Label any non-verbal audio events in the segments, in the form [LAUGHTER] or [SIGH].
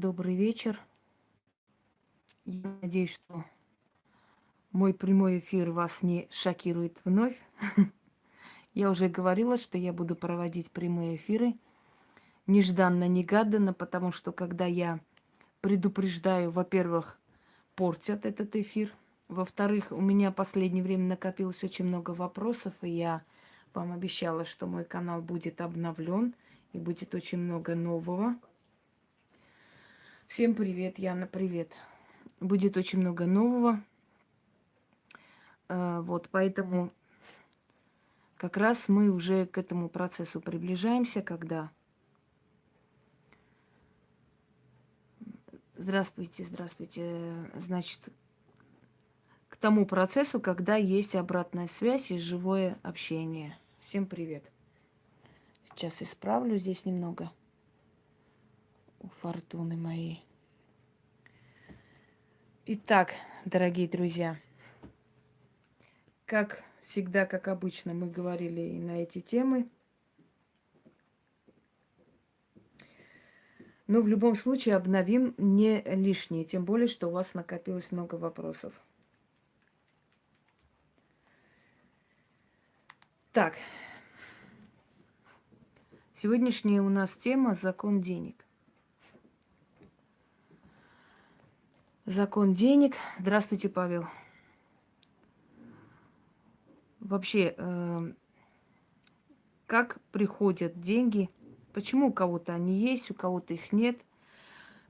добрый вечер. Я надеюсь, что мой прямой эфир вас не шокирует вновь. [LAUGHS] Я уже говорила, что я буду проводить прямые эфиры нежданно-негаданно, потому что когда я предупреждаю, во-первых, портят этот эфир, во-вторых, у меня в последнее время накопилось очень много вопросов, и я вам обещала, что мой канал будет обновлен и будет очень много нового. Всем привет, Яна, привет. Будет очень много нового. Э, вот, поэтому как раз мы уже к этому процессу приближаемся, когда... Здравствуйте, здравствуйте. Значит, к тому процессу, когда есть обратная связь и живое общение. Всем привет. Сейчас исправлю здесь немного у фортуны моей. Итак, дорогие друзья, как всегда, как обычно, мы говорили и на эти темы. Но в любом случае обновим не лишнее, тем более, что у вас накопилось много вопросов. Так, сегодняшняя у нас тема «Закон денег». Закон денег. Здравствуйте, Павел. Вообще, э, как приходят деньги? Почему у кого-то они есть, у кого-то их нет?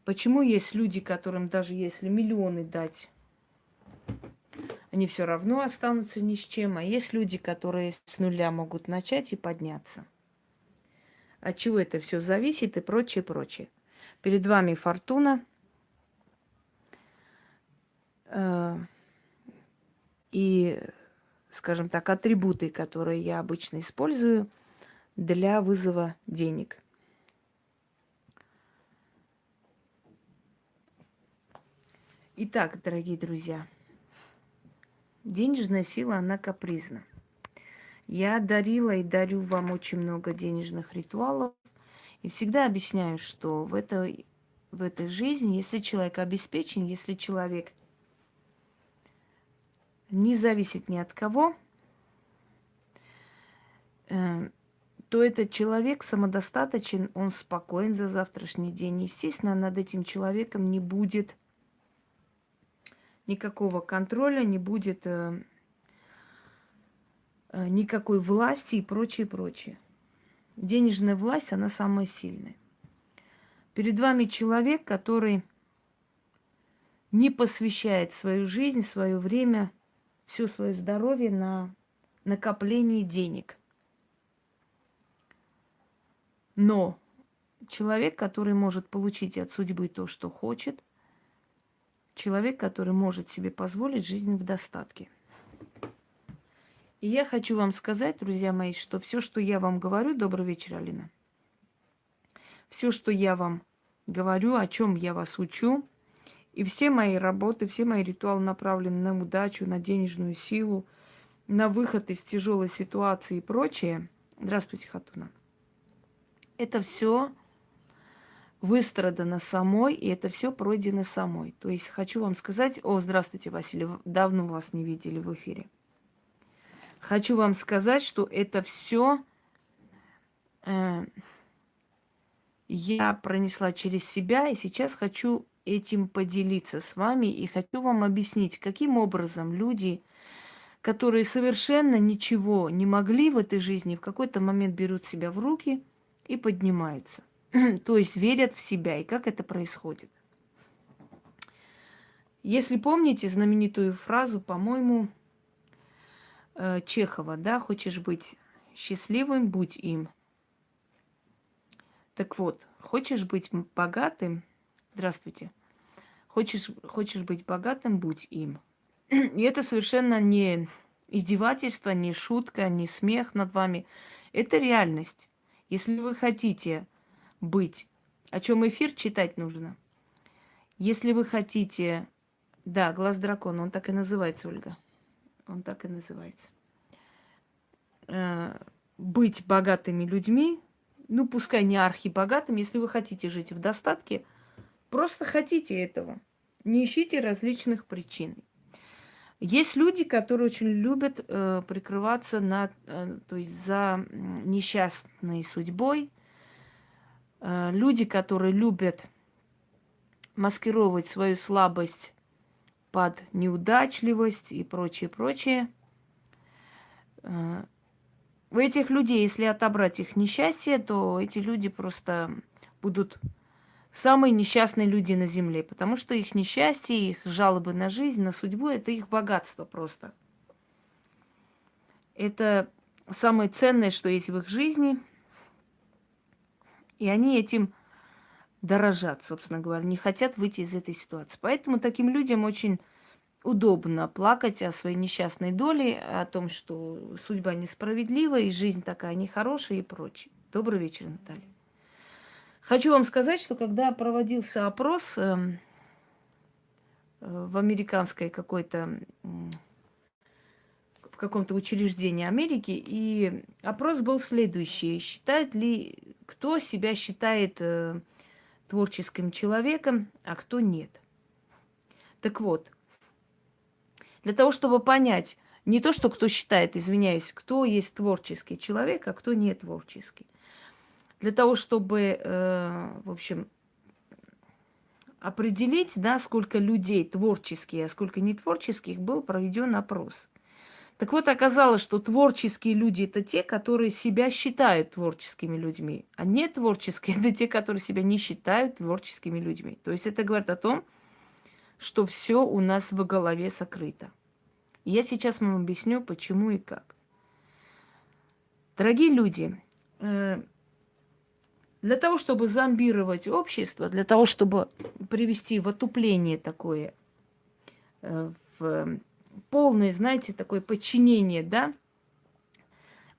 Почему есть люди, которым даже если миллионы дать, они все равно останутся ни с чем, а есть люди, которые с нуля могут начать и подняться. От чего это все зависит и прочее, прочее. Перед вами фортуна – и, скажем так, атрибуты, которые я обычно использую для вызова денег. Итак, дорогие друзья, денежная сила, она капризна. Я дарила и дарю вам очень много денежных ритуалов. И всегда объясняю, что в этой, в этой жизни, если человек обеспечен, если человек не зависит ни от кого, э, то этот человек самодостаточен, он спокоен за завтрашний день. Естественно, над этим человеком не будет никакого контроля, не будет э, э, никакой власти и прочее, прочее. Денежная власть, она самая сильная. Перед вами человек, который не посвящает свою жизнь, свое время все свое здоровье на накопление денег. Но человек, который может получить от судьбы то, что хочет, человек, который может себе позволить жизнь в достатке. И я хочу вам сказать, друзья мои, что все, что я вам говорю, добрый вечер, Алина. Все, что я вам говорю, о чем я вас учу, и все мои работы, все мои ритуалы направлены на удачу, на денежную силу, на выход из тяжелой ситуации и прочее. Здравствуйте, Хатуна. Это все выстрадано самой, и это все пройдено самой. То есть хочу вам сказать, о, здравствуйте, Василий, давно вас не видели в эфире. Хочу вам сказать, что это все э, я пронесла через себя, и сейчас хочу этим поделиться с вами и хочу вам объяснить, каким образом люди, которые совершенно ничего не могли в этой жизни, в какой-то момент берут себя в руки и поднимаются. [CLEARS THROAT] То есть верят в себя. И как это происходит? Если помните знаменитую фразу, по-моему, э, Чехова, да, хочешь быть счастливым, будь им. Так вот, хочешь быть богатым, здравствуйте, Хочешь, хочешь быть богатым, будь им. [CLEARS THROAT] И это совершенно не издевательство, не шутка, не смех над вами. Это реальность. Если вы хотите быть, о чем эфир читать нужно. Если вы хотите, да, глаз дракона, он так и называется, Ольга. Он так и называется. Э, быть богатыми людьми, ну, пускай не архибогатыми, если вы хотите жить в достатке – просто хотите этого. Не ищите различных причин. Есть люди, которые очень любят э, прикрываться на, э, то есть за несчастной судьбой. Э, люди, которые любят маскировать свою слабость под неудачливость и прочее, прочее. Э, у этих людей, если отобрать их несчастье, то эти люди просто будут самые несчастные люди на земле, потому что их несчастье, их жалобы на жизнь, на судьбу – это их богатство просто. Это самое ценное, что есть в их жизни, и они этим дорожат, собственно говоря, не хотят выйти из этой ситуации. Поэтому таким людям очень удобно плакать о своей несчастной доле, о том, что судьба несправедлива, и жизнь такая нехорошая и прочее. Добрый вечер, Наталья. Хочу вам сказать, что когда проводился опрос эм, э, в американской какой-то в каком-то учреждении Америки, и опрос был следующий. Считает ли, кто себя считает э, творческим человеком, а кто нет. Так вот, для того, чтобы понять, не то, что кто считает, извиняюсь, кто есть творческий человек, а кто не творческий – для того, чтобы, э, в общем, определить, да, сколько людей творческих, а сколько не творческих, был проведен опрос. Так вот, оказалось, что творческие люди это те, которые себя считают творческими людьми, а не творческие это те, которые себя не считают творческими людьми. То есть это говорит о том, что все у нас в голове сокрыто. Я сейчас вам объясню, почему и как. Дорогие люди, э, для того, чтобы зомбировать общество, для того, чтобы привести в отупление такое, э, в полное, знаете, такое подчинение, да,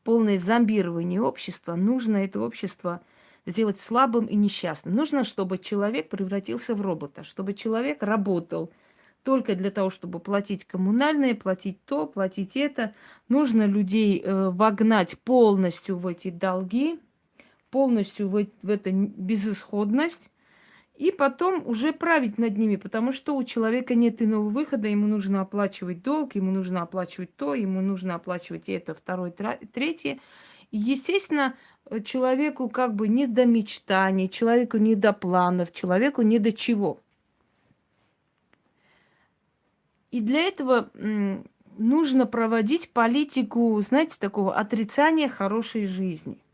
полное зомбирование общества, нужно это общество сделать слабым и несчастным. Нужно, чтобы человек превратился в робота, чтобы человек работал только для того, чтобы платить коммунальные, платить то, платить это. Нужно людей э, вогнать полностью в эти долги, полностью в, в эту безысходность, и потом уже править над ними, потому что у человека нет иного выхода, ему нужно оплачивать долг, ему нужно оплачивать то, ему нужно оплачивать это, второе, третье. И, естественно, человеку как бы не до мечтаний, человеку не до планов, человеку не до чего. И для этого нужно проводить политику, знаете, такого отрицания хорошей жизни –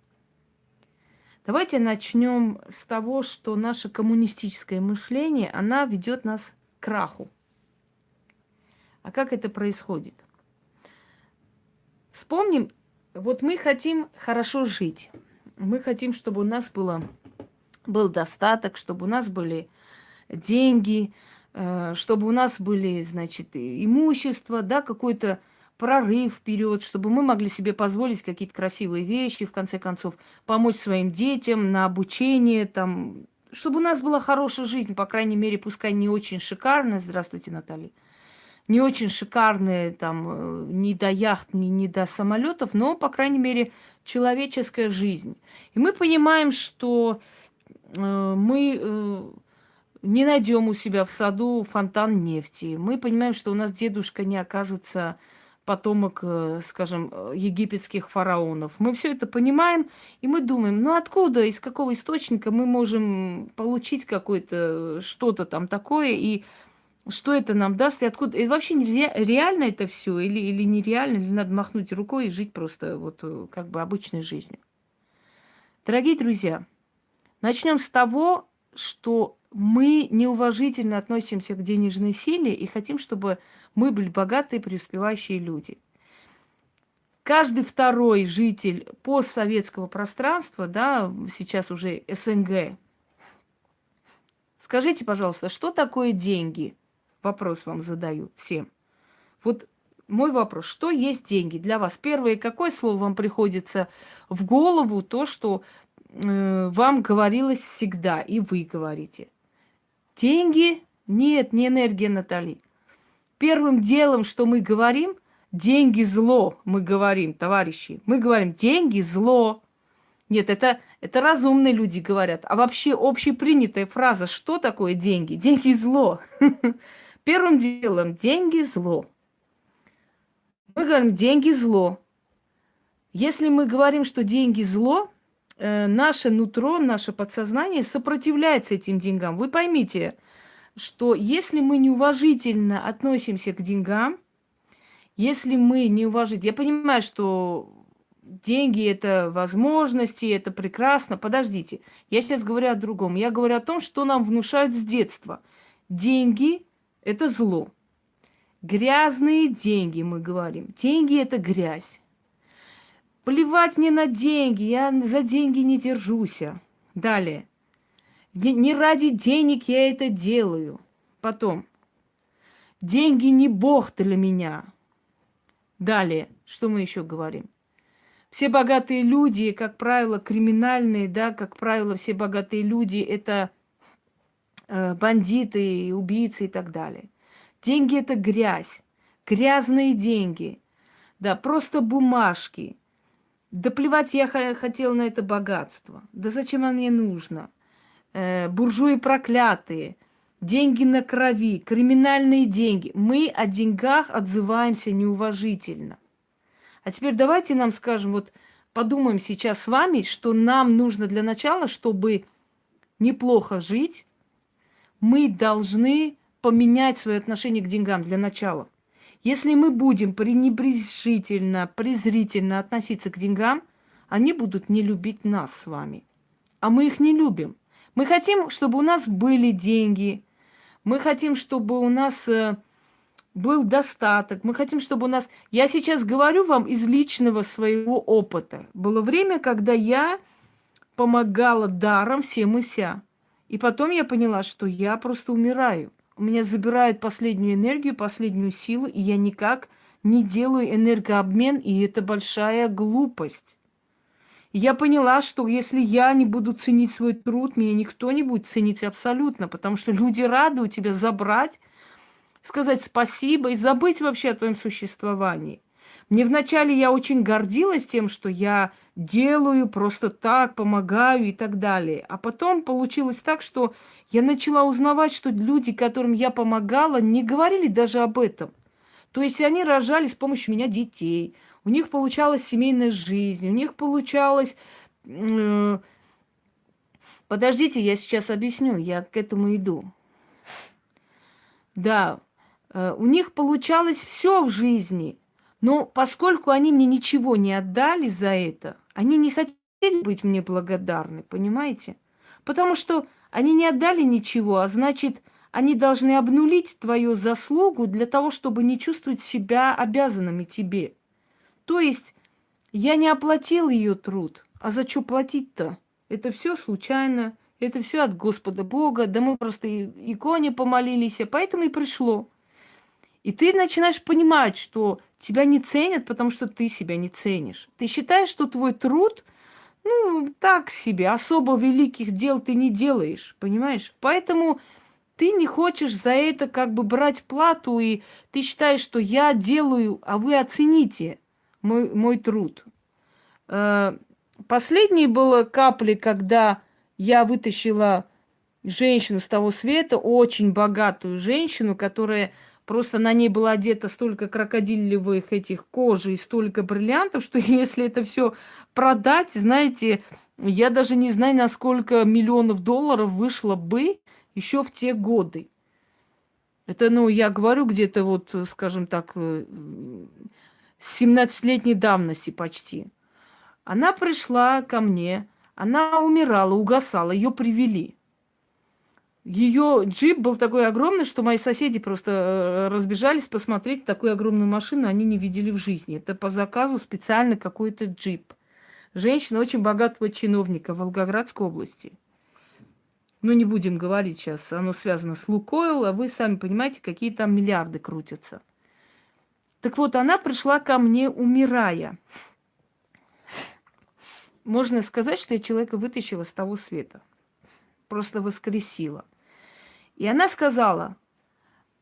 Давайте начнем с того, что наше коммунистическое мышление, она ведет нас к краху. А как это происходит? Вспомним, вот мы хотим хорошо жить. Мы хотим, чтобы у нас было, был достаток, чтобы у нас были деньги, э, чтобы у нас были, значит, имущество, да, какой-то прорыв вперед, чтобы мы могли себе позволить какие-то красивые вещи, в конце концов, помочь своим детям на обучение, там, чтобы у нас была хорошая жизнь, по крайней мере, пускай не очень шикарная, здравствуйте, Наталья, не очень шикарная, там, э, ни до яхт, ни, ни до самолетов, но, по крайней мере, человеческая жизнь. И мы понимаем, что э, мы э, не найдем у себя в саду фонтан нефти. Мы понимаем, что у нас дедушка не окажется потомок, э, скажем, э, египетских фараонов. Мы все это понимаем, и мы думаем, ну откуда, из какого источника мы можем получить какое-то что-то там такое, и что это нам даст, и откуда... И вообще реально это все, или, или нереально, или надо махнуть рукой и жить просто вот э, как бы обычной жизнью. Дорогие друзья, начнем с того, что мы неуважительно относимся к денежной силе и хотим, чтобы мы были богатые, преуспевающие люди. Каждый второй житель постсоветского пространства, да, сейчас уже СНГ, скажите, пожалуйста, что такое деньги? Вопрос вам задаю всем. Вот мой вопрос, что есть деньги для вас? Первое, какое слово вам приходится в голову, то, что вам говорилось всегда, и вы говорите. Деньги? Нет, не энергия Натали. Первым делом, что мы говорим, деньги зло, мы говорим, товарищи. Мы говорим, деньги зло. Нет, это, это разумные люди говорят. А вообще общепринятая фраза, что такое деньги? Деньги зло. [LAUGHS] Первым делом, деньги зло. Мы говорим, деньги зло. Если мы говорим, что деньги зло, э, наше нутро, наше подсознание сопротивляется этим деньгам. Вы поймите, что если мы неуважительно относимся к деньгам, если мы неуважительно... Я понимаю, что деньги – это возможности, это прекрасно. Подождите, я сейчас говорю о другом. Я говорю о том, что нам внушают с детства. Деньги – это зло. Грязные деньги, мы говорим. Деньги – это грязь. Плевать мне на деньги, я за деньги не держусь. Далее. Не ради денег я это делаю. Потом. Деньги не бог для меня. Далее. Что мы еще говорим? Все богатые люди, как правило, криминальные, да, как правило, все богатые люди это э, бандиты, убийцы и так далее. Деньги это грязь, грязные деньги, да, просто бумажки. Да плевать я хотел на это богатство. Да зачем оно мне нужно? Э, буржуи проклятые, деньги на крови, криминальные деньги. Мы о деньгах отзываемся неуважительно. А теперь давайте нам скажем, вот подумаем сейчас с вами, что нам нужно для начала, чтобы неплохо жить, мы должны поменять свое отношение к деньгам для начала. Если мы будем пренебрежительно, презрительно относиться к деньгам, они будут не любить нас с вами. А мы их не любим. Мы хотим, чтобы у нас были деньги. Мы хотим, чтобы у нас э, был достаток. Мы хотим, чтобы у нас... Я сейчас говорю вам из личного своего опыта. Было время, когда я помогала даром всем и ся. И потом я поняла, что я просто умираю. У меня забирают последнюю энергию, последнюю силу, и я никак не делаю энергообмен, и это большая глупость. Я поняла, что если я не буду ценить свой труд, меня никто не будет ценить абсолютно, потому что люди рады у тебя забрать сказать спасибо и забыть вообще о твоем существовании. Мне вначале я очень гордилась тем, что я делаю просто так, помогаю и так далее. А потом получилось так, что я начала узнавать, что люди, которым я помогала, не говорили даже об этом. То есть они рожали с помощью меня детей, у них получалась семейная жизнь, у них получалось... Э, подождите, я сейчас объясню, я к этому иду. Да, Э, у них получалось все в жизни. Но поскольку они мне ничего не отдали за это, они не хотели быть мне благодарны, понимаете? Потому что они не отдали ничего, а значит, они должны обнулить твою заслугу для того, чтобы не чувствовать себя обязанными тебе. То есть я не оплатил ее труд, а за что платить-то? Это все случайно, это все от Господа Бога, да мы просто иконе помолились, а поэтому и пришло. И ты начинаешь понимать, что тебя не ценят, потому что ты себя не ценишь. Ты считаешь, что твой труд, ну, так себе, особо великих дел ты не делаешь, понимаешь? Поэтому ты не хочешь за это как бы брать плату, и ты считаешь, что я делаю, а вы оцените мой, мой труд. Э, последней было капли, когда я вытащила женщину с того света, очень богатую женщину, которая Просто на ней было одето столько крокодилевых этих кожи и столько бриллиантов, что [LAUGHS] если это все продать, знаете, я даже не знаю, на сколько миллионов долларов вышло бы еще в те годы. Это, ну, я говорю где-то вот, скажем так, 17-летней э, давности почти. Она пришла ко мне, она умирала, угасала, ее привели. Ее джип был такой огромный, что мои соседи просто э, разбежались посмотреть такую огромную машину, они не видели в жизни. Это по заказу специально какой-то джип. Женщина очень богатого чиновника Волгоградской области. Ну, не будем говорить сейчас, оно связано с Лукойл, а вы сами понимаете, какие там миллиарды крутятся. Так вот, она пришла ко мне, умирая. Можно сказать, что я человека вытащила с того света. Просто воскресила. И она сказала,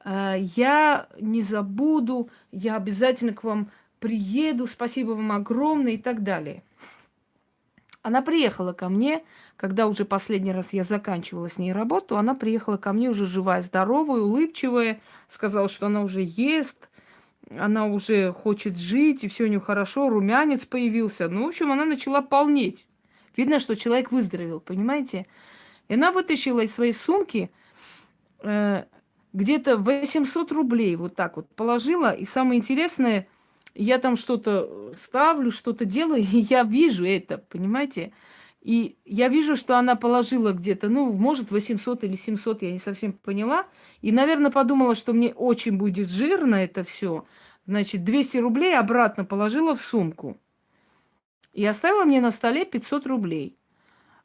«Э, я не забуду, я обязательно к вам приеду, спасибо вам огромное и так далее. Она приехала ко мне, когда уже последний раз я заканчивала с ней работу, она приехала ко мне уже живая, здоровая, улыбчивая, сказала, что она уже ест, она уже хочет жить, и все у нее хорошо, румянец появился. Ну, в общем, она начала полнеть. Видно, что человек выздоровел, понимаете? И она вытащила из своей сумки где-то 800 рублей, вот так вот положила. И самое интересное, я там что-то ставлю, что-то делаю, [LAUGHS] и я вижу это, понимаете? И я вижу, что она положила где-то, ну, может, 800 или 700, я не совсем поняла. И, наверное, подумала, что мне очень будет жирно это все. Значит, 200 рублей обратно положила в сумку. И оставила мне на столе 500 рублей.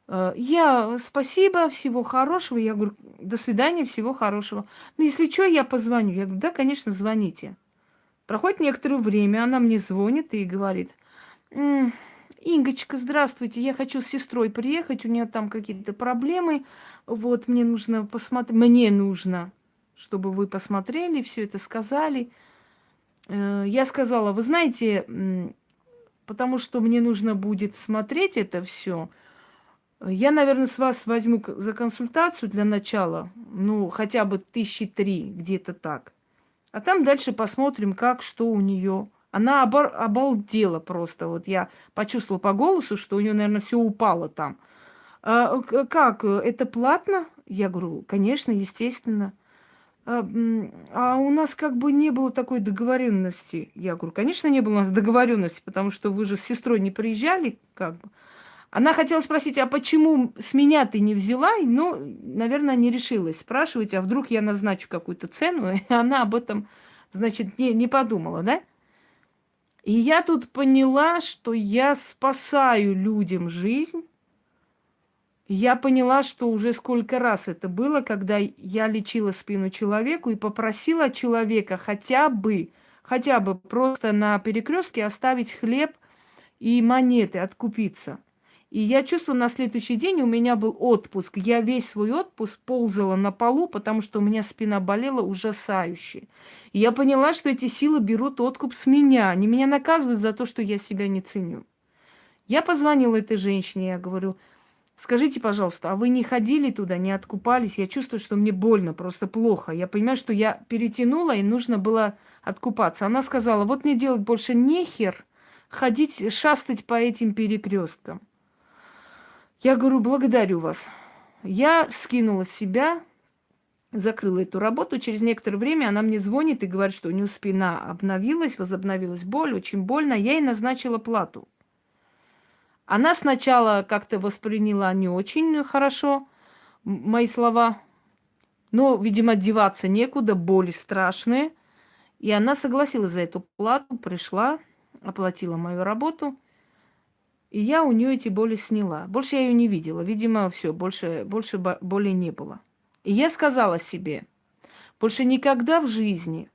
Э, я, спасибо, всего хорошего. Я говорю, до свидания, всего хорошего. Ну, если что, я позвоню. Я говорю, да, конечно, звоните. Проходит некоторое время, она мне звонит и говорит, Ингочка, здравствуйте, я хочу с сестрой приехать, у нее там какие-то проблемы, вот, мне нужно посмотреть, мне нужно, чтобы вы посмотрели, все это сказали. Э, я сказала, вы знаете, потому что мне нужно будет смотреть это все, я, наверное, с вас возьму за консультацию для начала, ну, хотя бы тысячи три, где-то так. А там дальше посмотрим, как, что у нее. Она обор- обалдела просто. Вот я почувствовала по голосу, что у нее, наверное, все упало там. А, как? Это платно? Я говорю, конечно, естественно. А, а у нас как бы не было такой договоренности. Я говорю, конечно, не было у нас договоренности, потому что вы же с сестрой не приезжали, как бы. Она хотела спросить, а почему с меня ты не взяла? Ну, наверное, не решилась спрашивать, а вдруг я назначу какую-то цену, [LAUGHS] и она об этом, значит, не, не подумала, да? И я тут поняла, что я спасаю людям жизнь. Я поняла, что уже сколько раз это было, когда я лечила спину человеку и попросила человека хотя бы, хотя бы просто на перекрестке оставить хлеб и монеты, откупиться. И я чувствую, на следующий день у меня был отпуск. Я весь свой отпуск ползала на полу, потому что у меня спина болела ужасающе. И я поняла, что эти силы берут откуп с меня. Они меня наказывают за то, что я себя не ценю. Я позвонила этой женщине, я говорю, скажите, пожалуйста, а вы не ходили туда, не откупались? Я чувствую, что мне больно, просто плохо. Я понимаю, что я перетянула, и нужно было откупаться. Она сказала, вот мне делать больше нехер ходить, шастать по этим перекресткам. Я говорю, благодарю вас. Я скинула себя, закрыла эту работу. Через некоторое время она мне звонит и говорит, что у нее спина обновилась, возобновилась боль, очень больно. Я ей назначила плату. Она сначала как-то восприняла не очень хорошо мои слова, но, видимо, деваться некуда, боли страшные. И она согласилась за эту плату, пришла, оплатила мою работу – и я у нее эти боли сняла. Больше я ее не видела. Видимо, все, больше, больше боли не было. И я сказала себе, больше никогда в жизни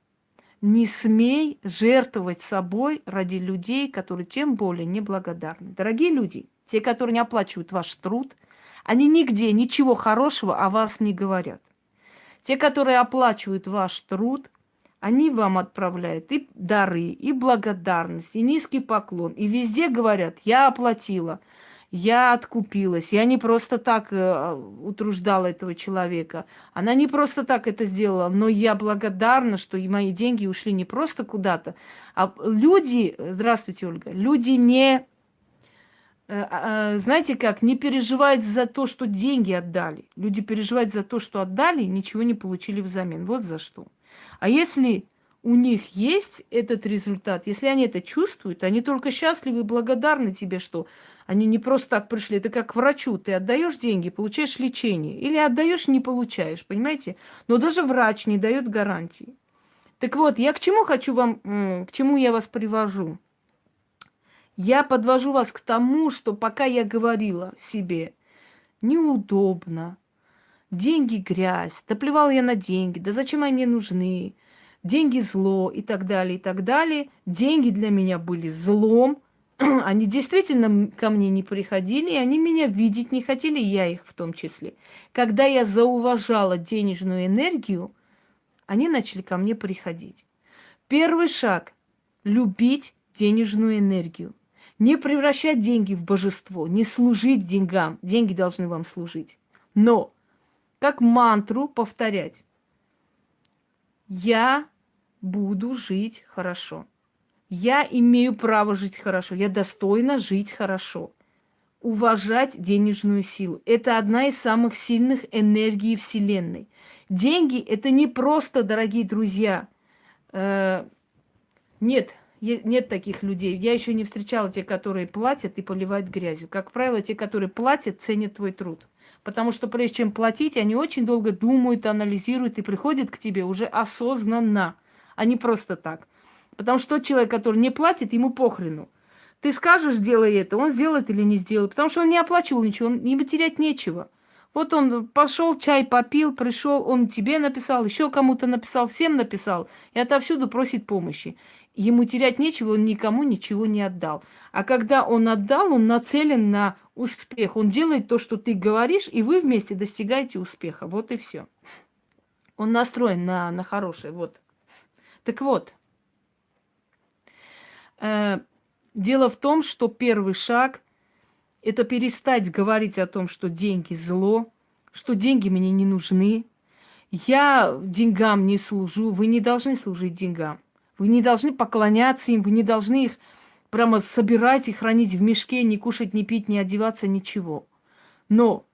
не смей жертвовать собой ради людей, которые тем более неблагодарны. Дорогие люди, те, которые не оплачивают ваш труд, они нигде ничего хорошего о вас не говорят. Те, которые оплачивают ваш труд, они вам отправляют и дары, и благодарность, и низкий поклон. И везде говорят, я оплатила, я откупилась, я не просто так э, утруждала этого человека. Она не просто так это сделала, но я благодарна, что и мои деньги ушли не просто куда-то. А люди, здравствуйте, Ольга, люди не, э, э, знаете как, не переживают за то, что деньги отдали. Люди переживают за то, что отдали и ничего не получили взамен. Вот за что. А если у них есть этот результат, если они это чувствуют, они только счастливы и благодарны тебе, что они не просто так пришли. Это как к врачу. Ты отдаешь деньги, получаешь лечение. Или отдаешь, не получаешь, понимаете? Но даже врач не дает гарантии. Так вот, я к чему хочу вам, к чему я вас привожу? Я подвожу вас к тому, что пока я говорила себе, неудобно, деньги грязь, да плевал я на деньги, да зачем они мне нужны, деньги зло и так далее, и так далее. Деньги для меня были злом, [CLEARS THROAT] они действительно ко мне не приходили, и они меня видеть не хотели, я их в том числе. Когда я зауважала денежную энергию, они начали ко мне приходить. Первый шаг – любить денежную энергию. Не превращать деньги в божество, не служить деньгам. Деньги должны вам служить. Но как мантру повторять. Я буду жить хорошо. Я имею право жить хорошо. Я достойна жить хорошо. Уважать денежную силу. Это одна из самых сильных энергий Вселенной. Деньги – это не просто, дорогие друзья. Э, нет, нет таких людей. Я еще не встречала те, которые платят и поливают грязью. Как правило, те, которые платят, ценят твой труд. Потому что прежде чем платить, они очень долго думают, анализируют и приходят к тебе уже осознанно, а не просто так. Потому что тот человек, который не платит, ему похрену. Ты скажешь, сделай это, он сделает или не сделает. Потому что он не оплачивал ничего, он, ему терять нечего. Вот он пошел, чай попил, пришел, он тебе написал, еще кому-то написал, всем написал, и отовсюду просит помощи. Ему терять нечего, он никому ничего не отдал. А когда он отдал, он нацелен на успех. Он делает то, что ты говоришь, и вы вместе достигаете успеха. Вот и все. Он настроен на, на хорошее. Вот. Так вот, э, дело в том, что первый шаг – это перестать говорить о том, что деньги зло, что деньги мне не нужны. Я деньгам не служу. Вы не должны служить деньгам. Вы не должны поклоняться им, вы не должны их прямо собирать и хранить в мешке, не кушать, не пить, не одеваться, ничего. Но,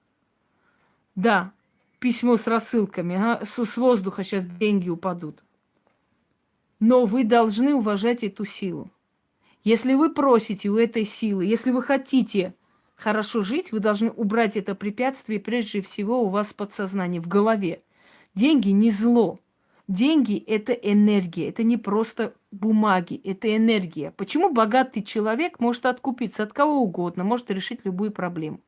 да, письмо с рассылками, ага, с, с воздуха сейчас деньги упадут. Но вы должны уважать эту силу. Если вы просите у этой силы, если вы хотите хорошо жить, вы должны убрать это препятствие прежде всего у вас в подсознании, в голове. Деньги не зло. Деньги – это энергия, это не просто бумаги, это энергия. Почему богатый человек может откупиться от кого угодно, может решить любую проблему?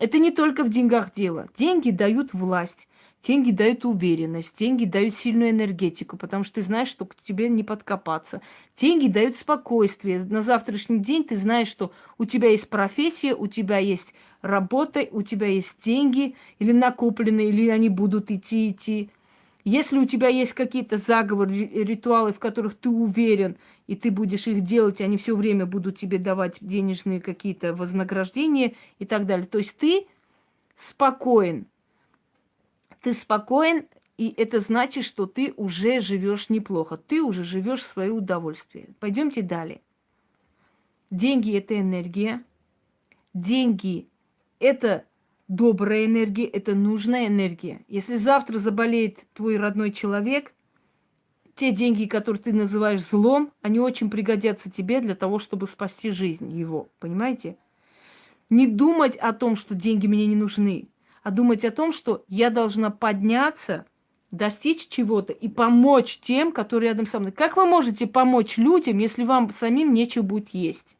Это не только в деньгах дело. Деньги дают власть, деньги дают уверенность, деньги дают сильную энергетику, потому что ты знаешь, что к тебе не подкопаться. Деньги дают спокойствие. На завтрашний день ты знаешь, что у тебя есть профессия, у тебя есть работа, у тебя есть деньги, или накопленные, или они будут идти, идти. Если у тебя есть какие-то заговоры, ритуалы, в которых ты уверен, и ты будешь их делать, они все время будут тебе давать денежные какие-то вознаграждения и так далее. То есть ты спокоен. Ты спокоен, и это значит, что ты уже живешь неплохо. Ты уже живешь в свое удовольствие. Пойдемте далее. Деньги – это энергия. Деньги – это добрая энергия, это нужная энергия. Если завтра заболеет твой родной человек, те деньги, которые ты называешь злом, они очень пригодятся тебе для того, чтобы спасти жизнь его. Понимаете? Не думать о том, что деньги мне не нужны, а думать о том, что я должна подняться, достичь чего-то и помочь тем, которые рядом со мной. Как вы можете помочь людям, если вам самим нечего будет есть?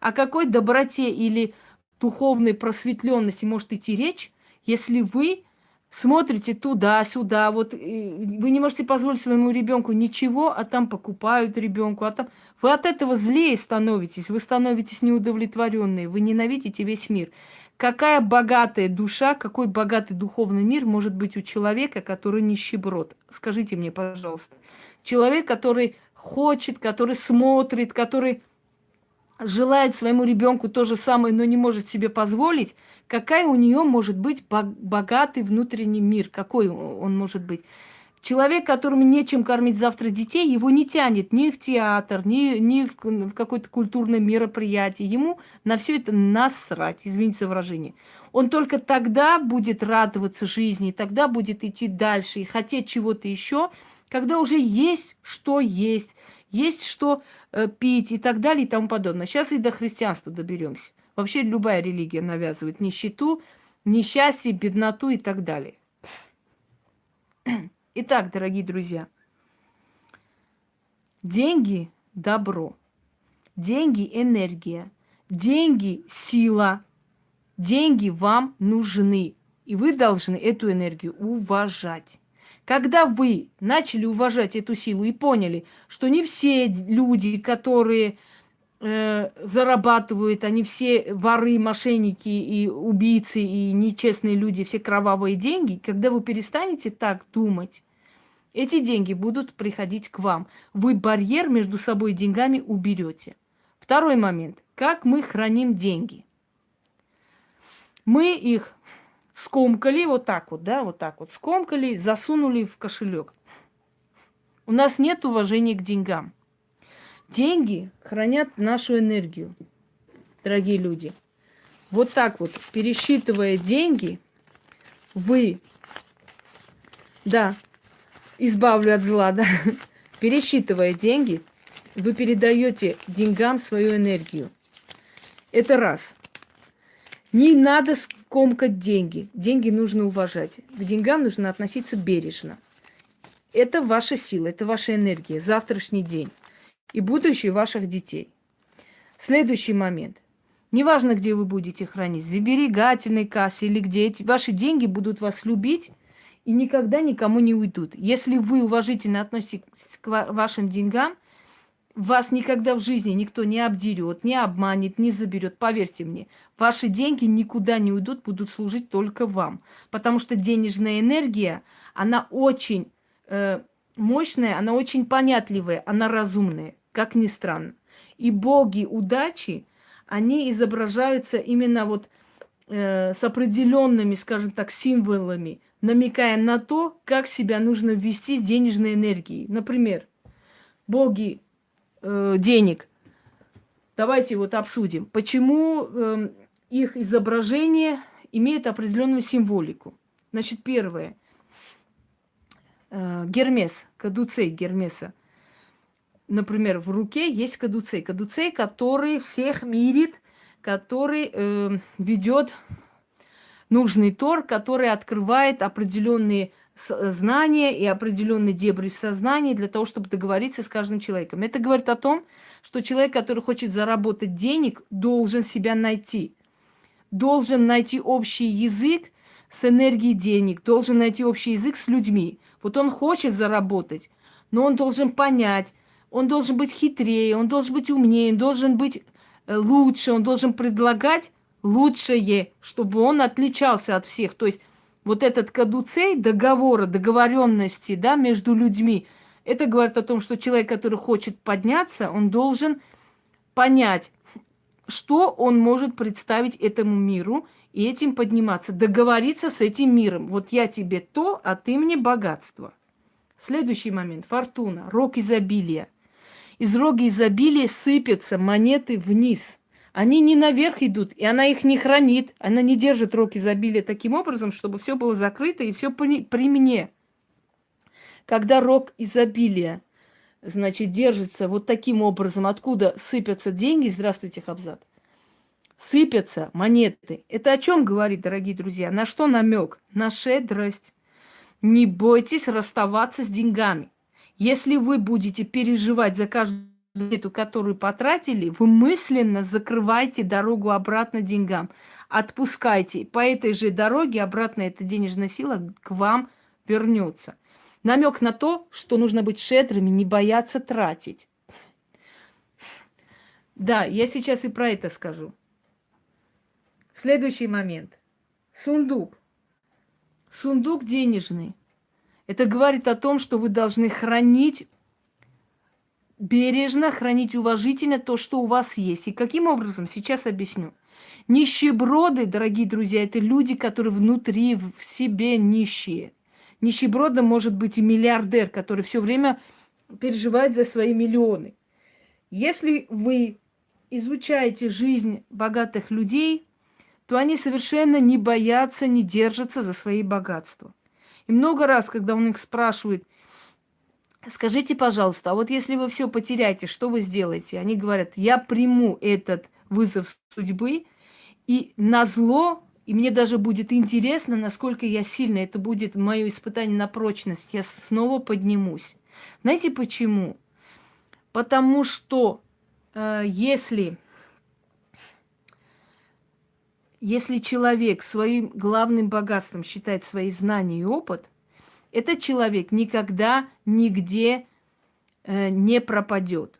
О какой доброте или духовной просветленности может идти речь, если вы смотрите туда-сюда, вот вы не можете позволить своему ребенку ничего, а там покупают ребенку, а там вы от этого злее становитесь, вы становитесь неудовлетворенные, вы ненавидите весь мир. Какая богатая душа, какой богатый духовный мир может быть у человека, который нищеброд? Скажите мне, пожалуйста. Человек, который хочет, который смотрит, который желает своему ребенку то же самое, но не может себе позволить, какая у нее может быть богатый внутренний мир, какой он может быть. Человек, которому нечем кормить завтра детей, его не тянет ни в театр, ни, ни в какое-то культурное мероприятие. Ему на все это насрать, извините за выражение. Он только тогда будет радоваться жизни, тогда будет идти дальше и хотеть чего-то еще, когда уже есть что есть, есть что пить и так далее и тому подобное. Сейчас и до христианства доберемся. Вообще любая религия навязывает нищету, несчастье, бедноту и так далее. Итак, дорогие друзья, деньги – добро, деньги – энергия, деньги – сила, деньги вам нужны, и вы должны эту энергию уважать. Когда вы начали уважать эту силу и поняли, что не все люди, которые э, зарабатывают, они все воры, мошенники и убийцы и нечестные люди, все кровавые деньги, когда вы перестанете так думать, эти деньги будут приходить к вам. Вы барьер между собой деньгами уберете. Второй момент. Как мы храним деньги? Мы их скомкали вот так вот, да, вот так вот, скомкали, засунули в кошелек. У нас нет уважения к деньгам. Деньги хранят нашу энергию, дорогие люди. Вот так вот, пересчитывая деньги, вы, да, избавлю от зла, да, [LAUGHS] пересчитывая деньги, вы передаете деньгам свою энергию. Это раз. Не надо скомкать деньги. Деньги нужно уважать. К деньгам нужно относиться бережно. Это ваша сила, это ваша энергия, завтрашний день и будущее ваших детей. Следующий момент. Неважно, где вы будете хранить, в сберегательной кассе или где эти ваши деньги будут вас любить и никогда никому не уйдут. Если вы уважительно относитесь к вашим деньгам, вас никогда в жизни никто не обдерет, не обманет, не заберет. Поверьте мне, ваши деньги никуда не уйдут, будут служить только вам. Потому что денежная энергия, она очень э, мощная, она очень понятливая, она разумная, как ни странно. И боги удачи, они изображаются именно вот э, с определенными, скажем так, символами, намекая на то, как себя нужно ввести с денежной энергией. Например, боги э, денег. Давайте вот обсудим, почему э, их изображение имеет определенную символику. Значит, первое. Э, Гермес, кадуцей Гермеса. Например, в руке есть кадуцей. Кадуцей, который всех мирит, который э, ведет нужный тор, который открывает определенные знания и определенные дебри в сознании для того, чтобы договориться с каждым человеком. Это говорит о том, что человек, который хочет заработать денег, должен себя найти. Должен найти общий язык с энергией денег, должен найти общий язык с людьми. Вот он хочет заработать, но он должен понять, он должен быть хитрее, он должен быть умнее, он должен быть э, лучше, он должен предлагать лучшее, чтобы он отличался от всех. То есть вот этот кадуцей договора, договоренности да, между людьми, это говорит о том, что человек, который хочет подняться, он должен понять, что он может представить этому миру и этим подниматься, договориться с этим миром. Вот я тебе то, а ты мне богатство. Следующий момент. Фортуна, рог изобилия. Из рога изобилия сыпятся монеты вниз – они не наверх идут, и она их не хранит. Она не держит рог изобилия таким образом, чтобы все было закрыто и все при мне. Когда рог изобилия, значит, держится вот таким образом, откуда сыпятся деньги, здравствуйте, Хабзат, сыпятся монеты. Это о чем говорит, дорогие друзья? На что намек? На шедрость. Не бойтесь расставаться с деньгами. Если вы будете переживать за каждую эту, которую потратили, вы мысленно закрываете дорогу обратно деньгам. Отпускайте. По этой же дороге обратно эта денежная сила к вам вернется. Намек на то, что нужно быть шедрыми, не бояться тратить. Да, я сейчас и про это скажу. Следующий момент. Сундук. Сундук денежный. Это говорит о том, что вы должны хранить бережно, хранить уважительно то, что у вас есть. И каким образом? Сейчас объясню. Нищеброды, дорогие друзья, это люди, которые внутри, в себе нищие. Нищебродом может быть и миллиардер, который все время переживает за свои миллионы. Если вы изучаете жизнь богатых людей, то они совершенно не боятся, не держатся за свои богатства. И много раз, когда он их спрашивает, Скажите, пожалуйста, а вот если вы все потеряете, что вы сделаете? Они говорят, я приму этот вызов судьбы, и на зло, и мне даже будет интересно, насколько я сильно, это будет мое испытание на прочность, я снова поднимусь. Знаете почему? Потому что э, если, если человек своим главным богатством считает свои знания и опыт – этот человек никогда нигде э, не пропадет.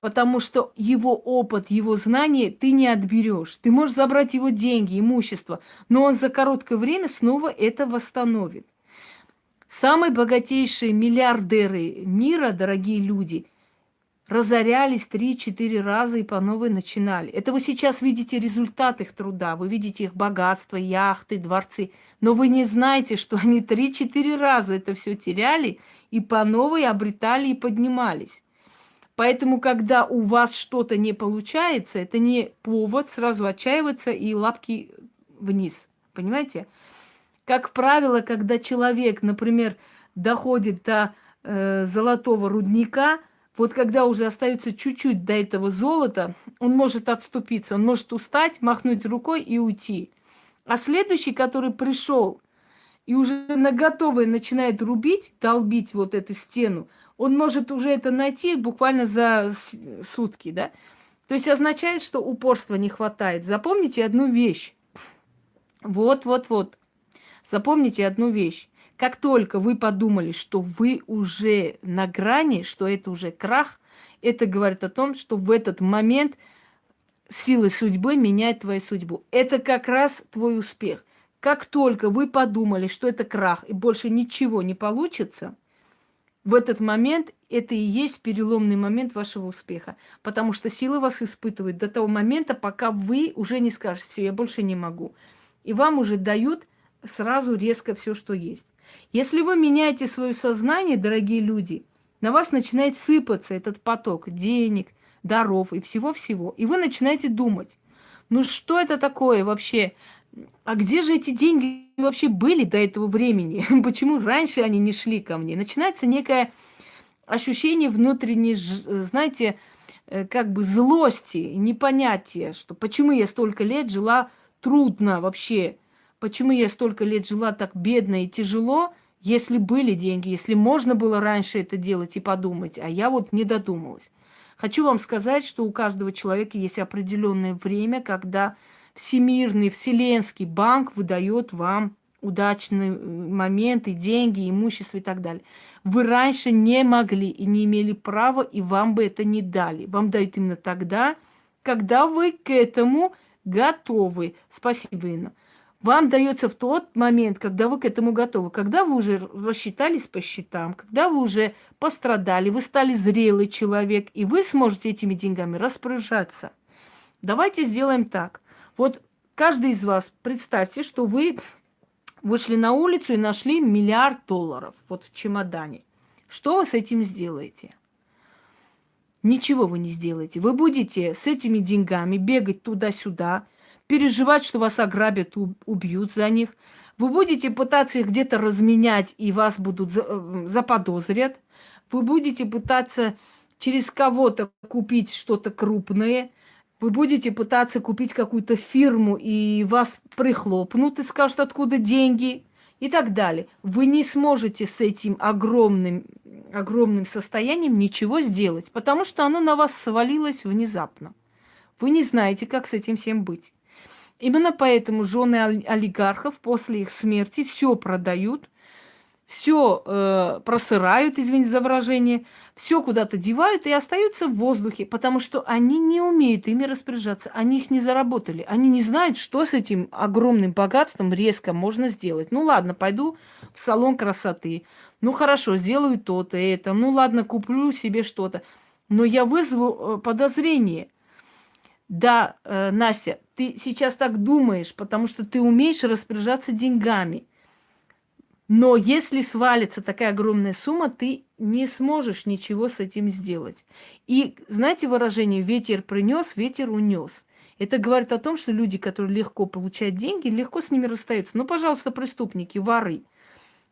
Потому что его опыт, его знания ты не отберешь. Ты можешь забрать его деньги, имущество, но он за короткое время снова это восстановит. Самые богатейшие миллиардеры мира, дорогие люди, разорялись 3-4 раза и по новой начинали. Это вы сейчас видите результат их труда, вы видите их богатство, яхты, дворцы, но вы не знаете, что они 3-4 раза это все теряли и по новой обретали и поднимались. Поэтому, когда у вас что-то не получается, это не повод сразу отчаиваться и лапки вниз. Понимаете? Как правило, когда человек, например, доходит до э, золотого рудника, вот когда уже остается чуть-чуть до этого золота, он может отступиться, он может устать, махнуть рукой и уйти. А следующий, который пришел и уже на готовое начинает рубить, долбить вот эту стену, он может уже это найти буквально за сутки, да? То есть означает, что упорства не хватает. Запомните одну вещь. Вот, вот, вот. Запомните одну вещь. Как только вы подумали, что вы уже на грани, что это уже крах, это говорит о том, что в этот момент силы судьбы меняют твою судьбу. Это как раз твой успех. Как только вы подумали, что это крах и больше ничего не получится, в этот момент это и есть переломный момент вашего успеха. Потому что силы вас испытывают до того момента, пока вы уже не скажете, все, я больше не могу. И вам уже дают сразу резко все, что есть. Если вы меняете свое сознание, дорогие люди, на вас начинает сыпаться этот поток денег, даров и всего-всего. И вы начинаете думать, ну что это такое вообще? А где же эти деньги вообще были до этого времени? [LAUGHS] Почему раньше они не шли ко мне? Начинается некое ощущение внутренней, знаете, э, как бы злости, непонятия, что почему я столько лет жила трудно вообще, почему я столько лет жила так бедно и тяжело, если были деньги, если можно было раньше это делать и подумать, а я вот не додумалась. Хочу вам сказать, что у каждого человека есть определенное время, когда Всемирный Вселенский банк выдает вам удачные моменты, деньги, имущество и так далее. Вы раньше не могли и не имели права, и вам бы это не дали. Вам дают именно тогда, когда вы к этому готовы. Спасибо, Инна. Вам дается в тот момент, когда вы к этому готовы, когда вы уже рассчитались по счетам, когда вы уже пострадали, вы стали зрелый человек, и вы сможете этими деньгами распоряжаться. Давайте сделаем так. Вот каждый из вас, представьте, что вы вышли на улицу и нашли миллиард долларов вот в чемодане. Что вы с этим сделаете? Ничего вы не сделаете. Вы будете с этими деньгами бегать туда-сюда, переживать, что вас ограбят, убьют за них. Вы будете пытаться их где-то разменять, и вас будут э, заподозрят. Вы будете пытаться через кого-то купить что-то крупное. Вы будете пытаться купить какую-то фирму, и вас прихлопнут и скажут, откуда деньги и так далее. Вы не сможете с этим огромным, огромным состоянием ничего сделать, потому что оно на вас свалилось внезапно. Вы не знаете, как с этим всем быть. Именно поэтому жены олигархов после их смерти все продают, все э, просырают, извините за выражение, все куда-то девают и остаются в воздухе, потому что они не умеют ими распоряжаться, они их не заработали, они не знают, что с этим огромным богатством резко можно сделать. Ну ладно, пойду в салон красоты, ну хорошо, сделаю то-то, это, ну ладно, куплю себе что-то, но я вызову э, подозрение. Да, э, Настя, ты сейчас так думаешь, потому что ты умеешь распоряжаться деньгами – но если свалится такая огромная сумма, ты не сможешь ничего с этим сделать. И знаете выражение «ветер принес, ветер унес». Это говорит о том, что люди, которые легко получают деньги, легко с ними расстаются. Ну, пожалуйста, преступники, воры.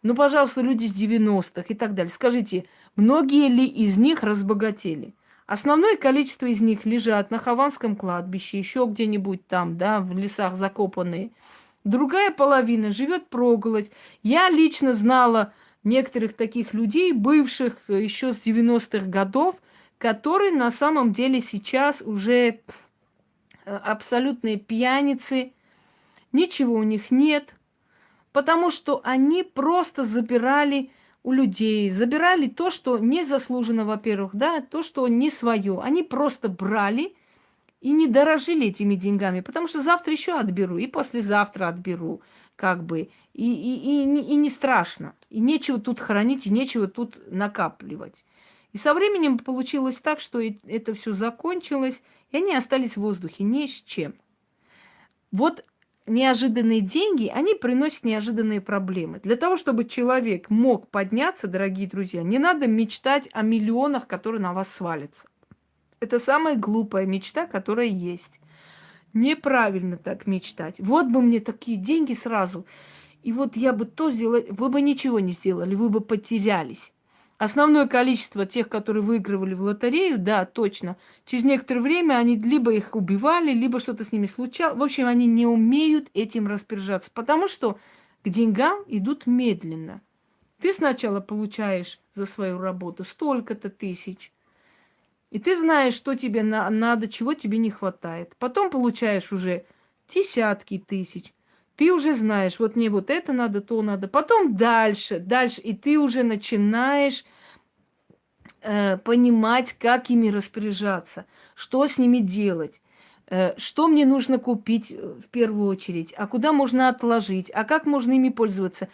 Ну, пожалуйста, люди с 90-х и так далее. Скажите, многие ли из них разбогатели? Основное количество из них лежат на Хованском кладбище, еще где-нибудь там, да, в лесах закопанные – Другая половина живет проголодь. Я лично знала некоторых таких людей, бывших еще с 90-х годов, которые на самом деле сейчас уже э, абсолютные пьяницы, ничего у них нет, потому что они просто забирали у людей, забирали то, что не заслужено, во-первых, да, то, что не свое. Они просто брали и не дорожили этими деньгами, потому что завтра еще отберу, и послезавтра отберу, как бы, и, и, и, и не страшно. И нечего тут хранить, и нечего тут накапливать. И со временем получилось так, что это все закончилось, и они остались в воздухе ни с чем. Вот неожиданные деньги, они приносят неожиданные проблемы. Для того, чтобы человек мог подняться, дорогие друзья, не надо мечтать о миллионах, которые на вас свалятся. Это самая глупая мечта, которая есть. Неправильно так мечтать. Вот бы мне такие деньги сразу. И вот я бы то сделала, вы бы ничего не сделали, вы бы потерялись. Основное количество тех, которые выигрывали в лотерею, да, точно, через некоторое время они либо их убивали, либо что-то с ними случалось. В общем, они не умеют этим распоряжаться, потому что к деньгам идут медленно. Ты сначала получаешь за свою работу столько-то тысяч, и ты знаешь, что тебе на надо, чего тебе не хватает. Потом получаешь уже десятки тысяч. Ты уже знаешь, вот мне вот это надо, то надо. Потом дальше, дальше. И ты уже начинаешь э, понимать, как ими распоряжаться, что с ними делать, э, что мне нужно купить э, в первую очередь, а куда можно отложить, а как можно ими пользоваться.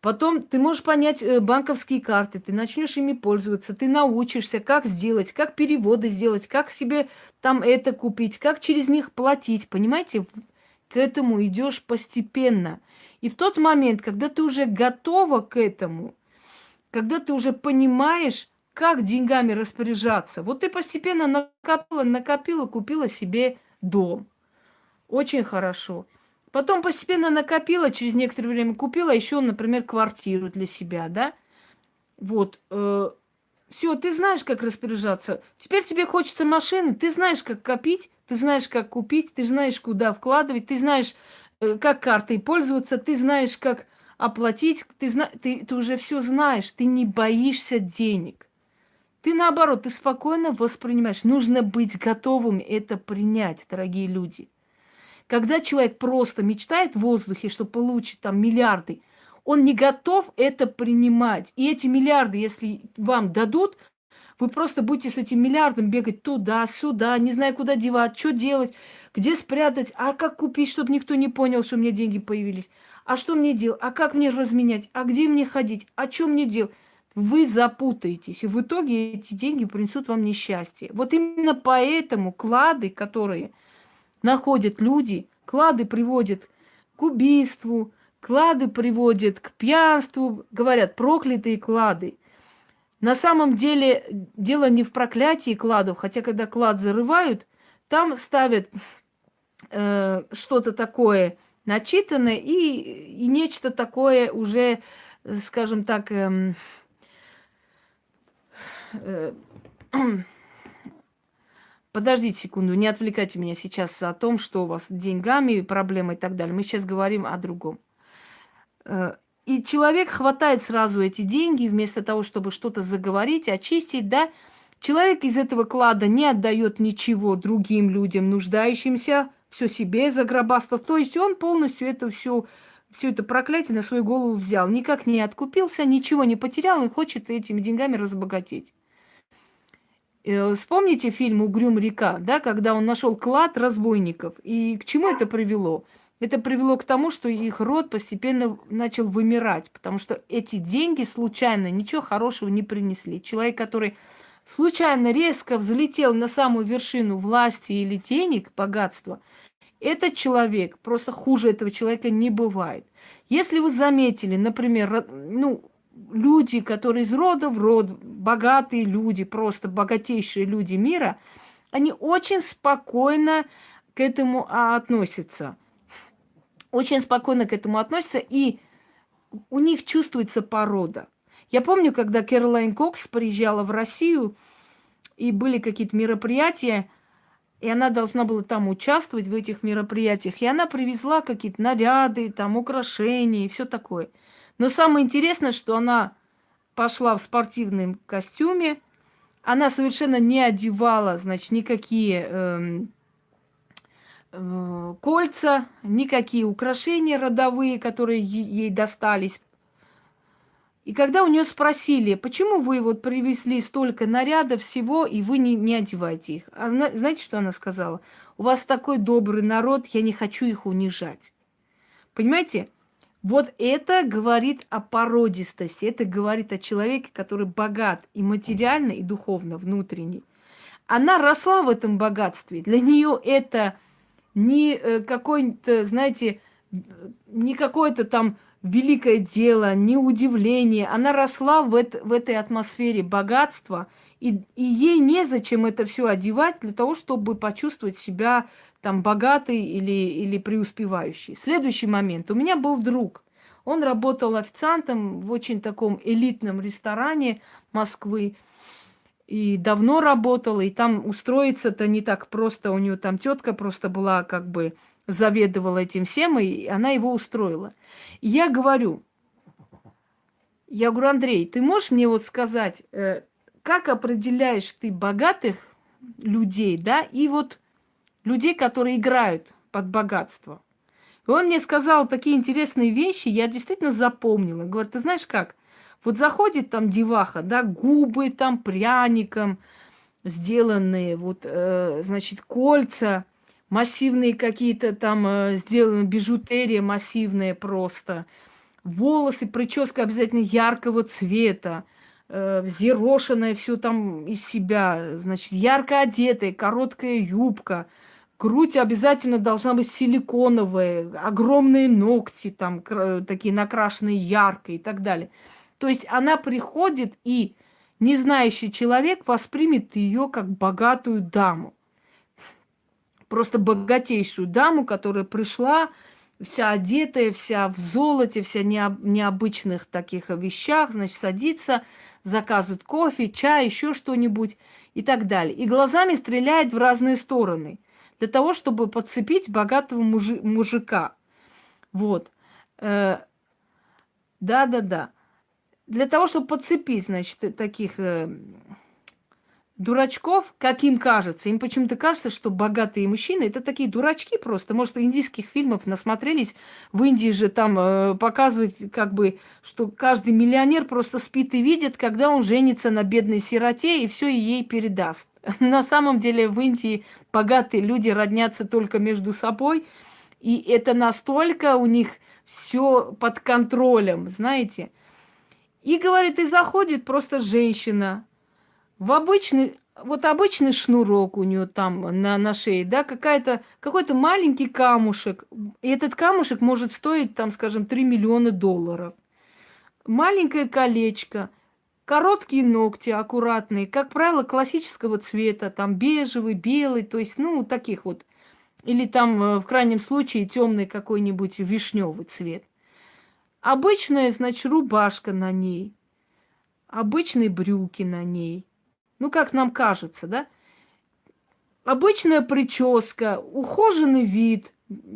Потом ты можешь понять э, банковские карты, ты начнешь ими пользоваться, ты научишься, как сделать, как переводы сделать, как себе там это купить, как через них платить. Понимаете, к этому идешь постепенно. И в тот момент, когда ты уже готова к этому, когда ты уже понимаешь, как деньгами распоряжаться, вот ты постепенно накопила, накопила, купила себе дом. Очень хорошо. Потом постепенно накопила, через некоторое время купила еще, например, квартиру для себя, да? Вот. Э, все, ты знаешь, как распоряжаться. Теперь тебе хочется машины, ты знаешь, как копить, ты знаешь, как купить, ты знаешь, куда вкладывать, ты знаешь, э, как картой пользоваться, ты знаешь, как оплатить, ты, зна... ты, ты уже все знаешь, ты не боишься денег. Ты наоборот, ты спокойно воспринимаешь. Нужно быть готовым это принять, дорогие люди. Когда человек просто мечтает в воздухе, что получит там миллиарды, он не готов это принимать. И эти миллиарды, если вам дадут, вы просто будете с этим миллиардом бегать туда-сюда, не зная, куда девать, что делать, где спрятать, а как купить, чтобы никто не понял, что у меня деньги появились. А что мне делать? А как мне разменять? А где мне ходить? А что мне делать? Вы запутаетесь, и в итоге эти деньги принесут вам несчастье. Вот именно поэтому клады, которые находят люди, клады приводят к убийству, клады приводят к пьянству, говорят, проклятые клады – на самом деле дело не в проклятии кладов, хотя когда клад зарывают, там ставят э, что-то такое начитанное и, и нечто такое уже, скажем так, э, [CLEARS THROAT] Подождите секунду, не отвлекайте меня сейчас о том, что у вас с деньгами, проблемы и так далее. Мы сейчас говорим о другом. Э, и человек хватает сразу эти деньги, вместо того, чтобы что-то заговорить, очистить, да, человек из этого клада не отдает ничего другим людям, нуждающимся, все себе загробастал. То есть он полностью это все, все это проклятие на свою голову взял. Никак не откупился, ничего не потерял и хочет этими деньгами разбогатеть. Э, вспомните фильм «Угрюм река», да, когда он нашел клад разбойников. И к чему это привело? Это привело к тому, что их род постепенно начал вымирать, потому что эти деньги случайно ничего хорошего не принесли. Человек, который случайно резко взлетел на самую вершину власти или денег, богатства, этот человек, просто хуже этого человека не бывает. Если вы заметили, например, ну, люди, которые из рода в род, богатые люди, просто богатейшие люди мира, они очень спокойно к этому относятся очень спокойно к этому относятся, и у них чувствуется порода. Я помню, когда Кэролайн Кокс приезжала в Россию, и были какие-то мероприятия, и она должна была там участвовать в этих мероприятиях, и она привезла какие-то наряды, там украшения и все такое. Но самое интересное, что она пошла в спортивном костюме, она совершенно не одевала, значит, никакие эм, Э, кольца, никакие украшения родовые, которые ей достались. И когда у нее спросили, почему вы вот привезли столько нарядов всего, и вы не, не одеваете их, а знаете, что она сказала? У вас такой добрый народ, я не хочу их унижать. Понимаете? Вот это говорит о породистости, это говорит о человеке, который богат и материально, и духовно, внутренне. Она росла в этом богатстве. Для нее это не э, какой-то, знаете, не какое-то там великое дело, не удивление. Она росла в, это, в этой атмосфере богатства, и, и ей незачем это все одевать для того, чтобы почувствовать себя там богатой или, или преуспевающей. Следующий момент. У меня был друг. Он работал официантом в очень таком элитном ресторане Москвы. И давно работал, и там устроиться-то не так просто. У нее там тетка просто была как бы заведовала этим всем, и она его устроила. И я говорю, я говорю, Андрей, ты можешь мне вот сказать, э, как определяешь ты богатых людей, да, и вот людей, которые играют под богатство? И он мне сказал такие интересные вещи, я действительно запомнила. Говорит, ты знаешь как? Вот заходит там деваха, да, губы там пряником сделанные, вот, э, значит, кольца – массивные какие-то там э, сделаны, бижутерия массивная просто. Волосы, прическа обязательно яркого цвета, э, взъерошенная все там из себя, значит, ярко одетая, короткая юбка, грудь обязательно должна быть силиконовая, огромные ногти там такие накрашенные ярко и так далее. То есть она приходит и не знающий человек воспримет ее как богатую даму просто богатейшую даму, которая пришла вся одетая, вся в золоте, вся необ, необычных таких вещах, значит, садится, заказывает кофе, чай, еще что-нибудь и так далее. И глазами стреляет в разные стороны для того, чтобы подцепить богатого мужи- мужика. Вот. Э, да-да-да. Для того, чтобы подцепить, значит, таких э, дурачков, как им кажется. Им почему-то кажется, что богатые мужчины это такие дурачки просто. Может, индийских фильмов насмотрелись. В Индии же там э, показывают, как бы, что каждый миллионер просто спит и видит, когда он женится на бедной сироте и все ей передаст. [LAUGHS] На самом деле в Индии богатые люди роднятся только между собой. И это настолько у них все под контролем, знаете. И, говорит, и заходит просто женщина, в обычный, вот обычный шнурок у нее там на, на шее, да, какая-то, какой-то маленький камушек. И этот камушек может стоить, там, скажем, 3 миллиона долларов. Маленькое колечко, короткие ногти аккуратные, как правило, классического цвета, там бежевый, белый, то есть, ну, таких вот. Или там, э, в крайнем случае, темный какой-нибудь вишневый цвет. Обычная, значит, рубашка на ней, обычные брюки на ней – ну, как нам кажется, да? Обычная прическа, ухоженный вид,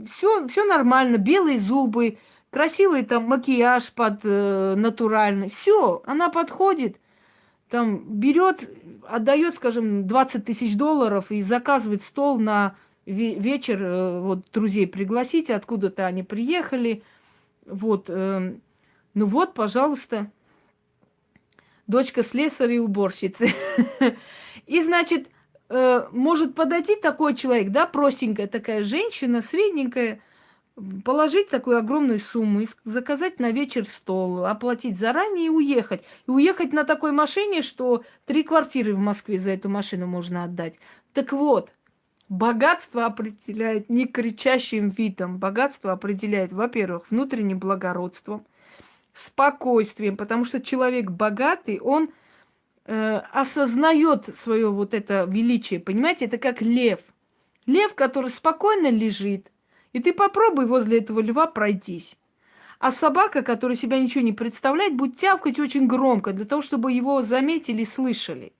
все, все нормально, белые зубы, красивый там макияж под э, натуральный. Все, она подходит, там берет, отдает, скажем, 20 тысяч долларов и заказывает стол на вечер, э, вот друзей пригласите, откуда-то они приехали. Вот, э, ну вот, пожалуйста дочка слесаря и уборщицы. [LAUGHS] И, значит, э, может подойти такой человек, да, простенькая такая женщина, средненькая, положить такую огромную сумму, заказать на вечер стол, оплатить заранее и уехать. И уехать на такой машине, что три квартиры в Москве за эту машину можно отдать. Так вот, богатство определяет не кричащим видом. Богатство определяет, во-первых, внутренним благородством – спокойствием, потому что человек богатый, он э, осознает свое вот это величие, понимаете, это как лев. Лев, который спокойно лежит, и ты попробуй возле этого льва пройтись. А собака, которая себя ничего не представляет, будет тявкать очень громко, для того, чтобы его заметили и слышали.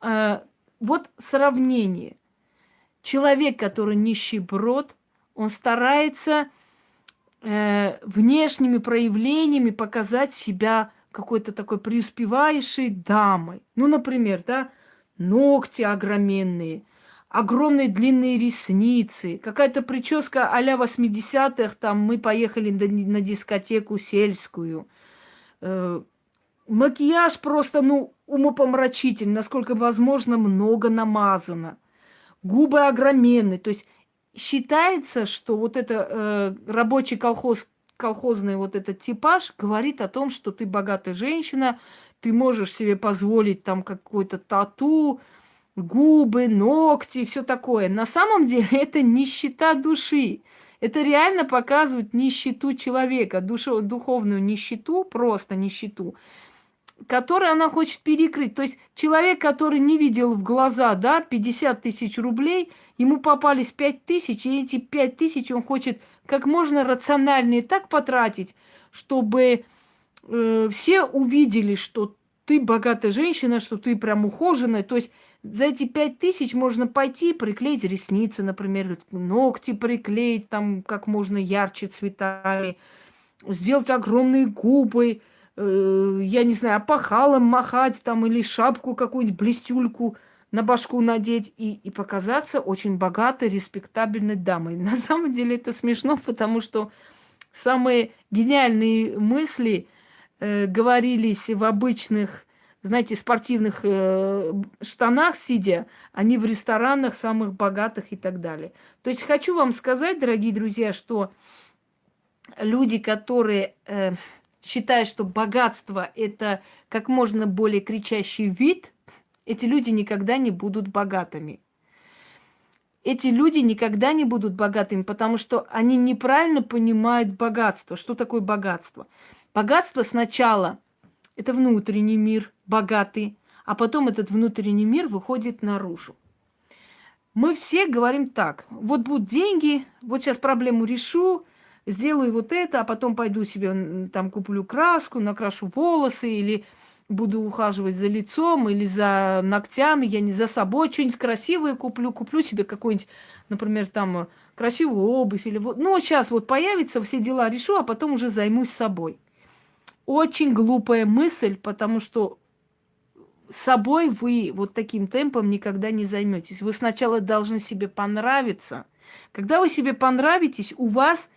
Э, вот сравнение. Человек, который нищеброд, он старается э, внешними проявлениями показать себя какой-то такой преуспевающей дамой. Ну, например, да, ногти огроменные, огромные длинные ресницы, какая-то прическа а-ля 80-х, там мы поехали на, дискотеку сельскую. Э, макияж просто, ну, умопомрачительный, насколько возможно, много намазано. Губы огроменные, то есть считается, что вот это э, рабочий колхоз, колхозный вот этот типаж говорит о том, что ты богатая женщина, ты можешь себе позволить там какой-то тату, губы, ногти, все такое. На самом деле [LAUGHS] это нищета души. Это реально показывает нищету человека, душу, духовную нищету, просто нищету, которую она хочет перекрыть. То есть человек, который не видел в глаза, да, 50 тысяч рублей, ему попались 5 тысяч, и эти 5 тысяч он хочет как можно рациональнее так потратить, чтобы э, все увидели, что ты богатая женщина, что ты прям ухоженная. То есть за эти пять тысяч можно пойти приклеить ресницы, например, ногти приклеить там как можно ярче цветами, сделать огромные губы, э, я не знаю, опахалом махать там или шапку какую-нибудь, блестюльку на башку надеть и, и показаться очень богатой, респектабельной дамой. На самом деле это смешно, потому что самые гениальные мысли э, говорились в обычных знаете, спортивных э, штанах сидя, они в ресторанах самых богатых и так далее. То есть хочу вам сказать, дорогие друзья, что люди, которые э, считают, что богатство это как можно более кричащий вид, эти люди никогда не будут богатыми. Эти люди никогда не будут богатыми, потому что они неправильно понимают богатство. Что такое богатство? Богатство сначала – это внутренний мир – богатый, а потом этот внутренний мир выходит наружу. Мы все говорим так, вот будут деньги, вот сейчас проблему решу, сделаю вот это, а потом пойду себе там куплю краску, накрашу волосы или буду ухаживать за лицом или за ногтями, я не за собой что-нибудь красивое куплю, куплю себе какой-нибудь, например, там красивую обувь или вот, ну сейчас вот появится, все дела решу, а потом уже займусь собой. Очень глупая мысль, потому что собой вы вот таким темпом никогда не займетесь. Вы сначала должны себе понравиться. Когда вы себе понравитесь, у вас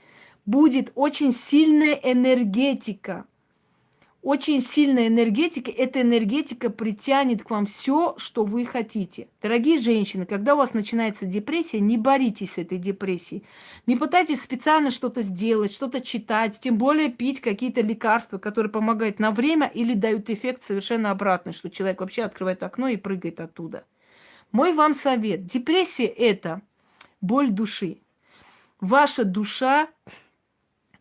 будет очень сильная энергетика очень сильная энергетика, эта энергетика притянет к вам все, что вы хотите. Дорогие женщины, когда у вас начинается депрессия, не боритесь с этой депрессией. Не пытайтесь специально что-то сделать, что-то читать, тем более пить какие-то лекарства, которые помогают на время или дают эффект совершенно обратный, что человек вообще открывает окно и прыгает оттуда. Мой вам совет. Депрессия – это боль души. Ваша душа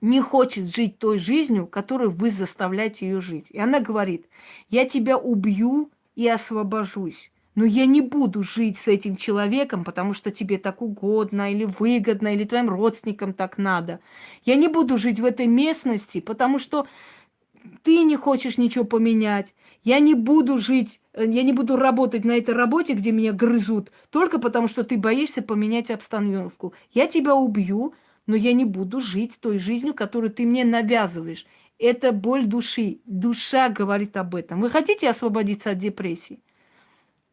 не хочет жить той жизнью, которую вы заставляете ее жить. И она говорит, я тебя убью и освобожусь. Но я не буду жить с этим человеком, потому что тебе так угодно, или выгодно, или твоим родственникам так надо. Я не буду жить в этой местности, потому что ты не хочешь ничего поменять. Я не буду жить, э, я не буду работать на этой работе, где меня грызут, только потому что ты боишься поменять обстановку. Я тебя убью, но я не буду жить той жизнью, которую ты мне навязываешь. Это боль души. Душа говорит об этом. Вы хотите освободиться от депрессии?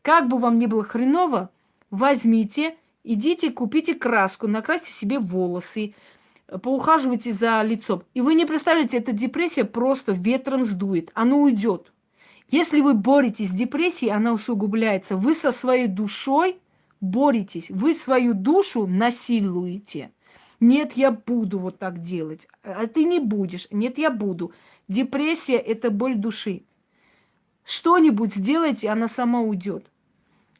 Как бы вам ни было хреново, возьмите, идите, купите краску, накрасьте себе волосы, поухаживайте за лицом. И вы не представляете, эта депрессия просто ветром сдует, она уйдет. Если вы боретесь с депрессией, она усугубляется. Вы со своей душой боретесь, вы свою душу насилуете. Нет, я буду вот так делать. А ты не будешь. Нет, я буду. Депрессия – это боль души. Что-нибудь сделайте, она сама уйдет.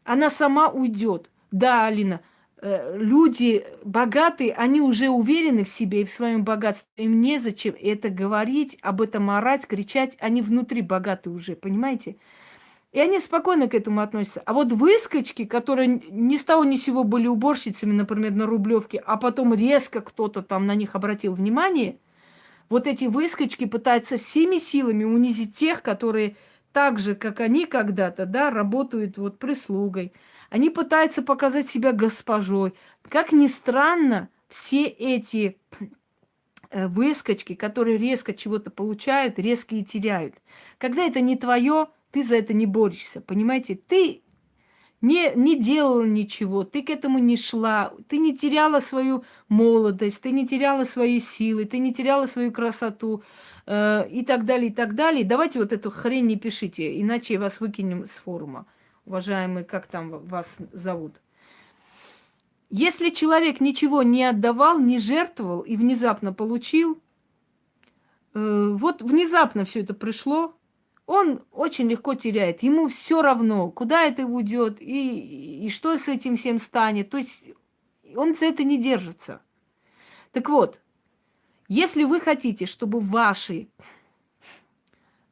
Она сама уйдет. Да, Алина, э, люди богатые, они уже уверены в себе и в своем богатстве. Им незачем это говорить, об этом орать, кричать. Они внутри богаты уже, понимаете? И они спокойно к этому относятся. А вот выскочки, которые ни с того ни с сего были уборщицами, например, на Рублевке, а потом резко кто-то там на них обратил внимание, вот эти выскочки пытаются всеми силами унизить тех, которые так же, как они когда-то, да, работают вот прислугой. Они пытаются показать себя госпожой. Как ни странно, все эти э, выскочки, которые резко чего-то получают, резко и теряют. Когда это не твое, ты за это не борешься, понимаете? Ты не, не делала ничего, ты к этому не шла, ты не теряла свою молодость, ты не теряла свои силы, ты не теряла свою красоту э, и так далее, и так далее. Давайте вот эту хрень не пишите, иначе вас выкинем с форума, уважаемые, как там вас зовут. Если человек ничего не отдавал, не жертвовал и внезапно получил, э, вот внезапно все это пришло, он очень легко теряет. Ему все равно, куда это уйдет и, и что с этим всем станет. То есть он за это не держится. Так вот, если вы хотите, чтобы ваши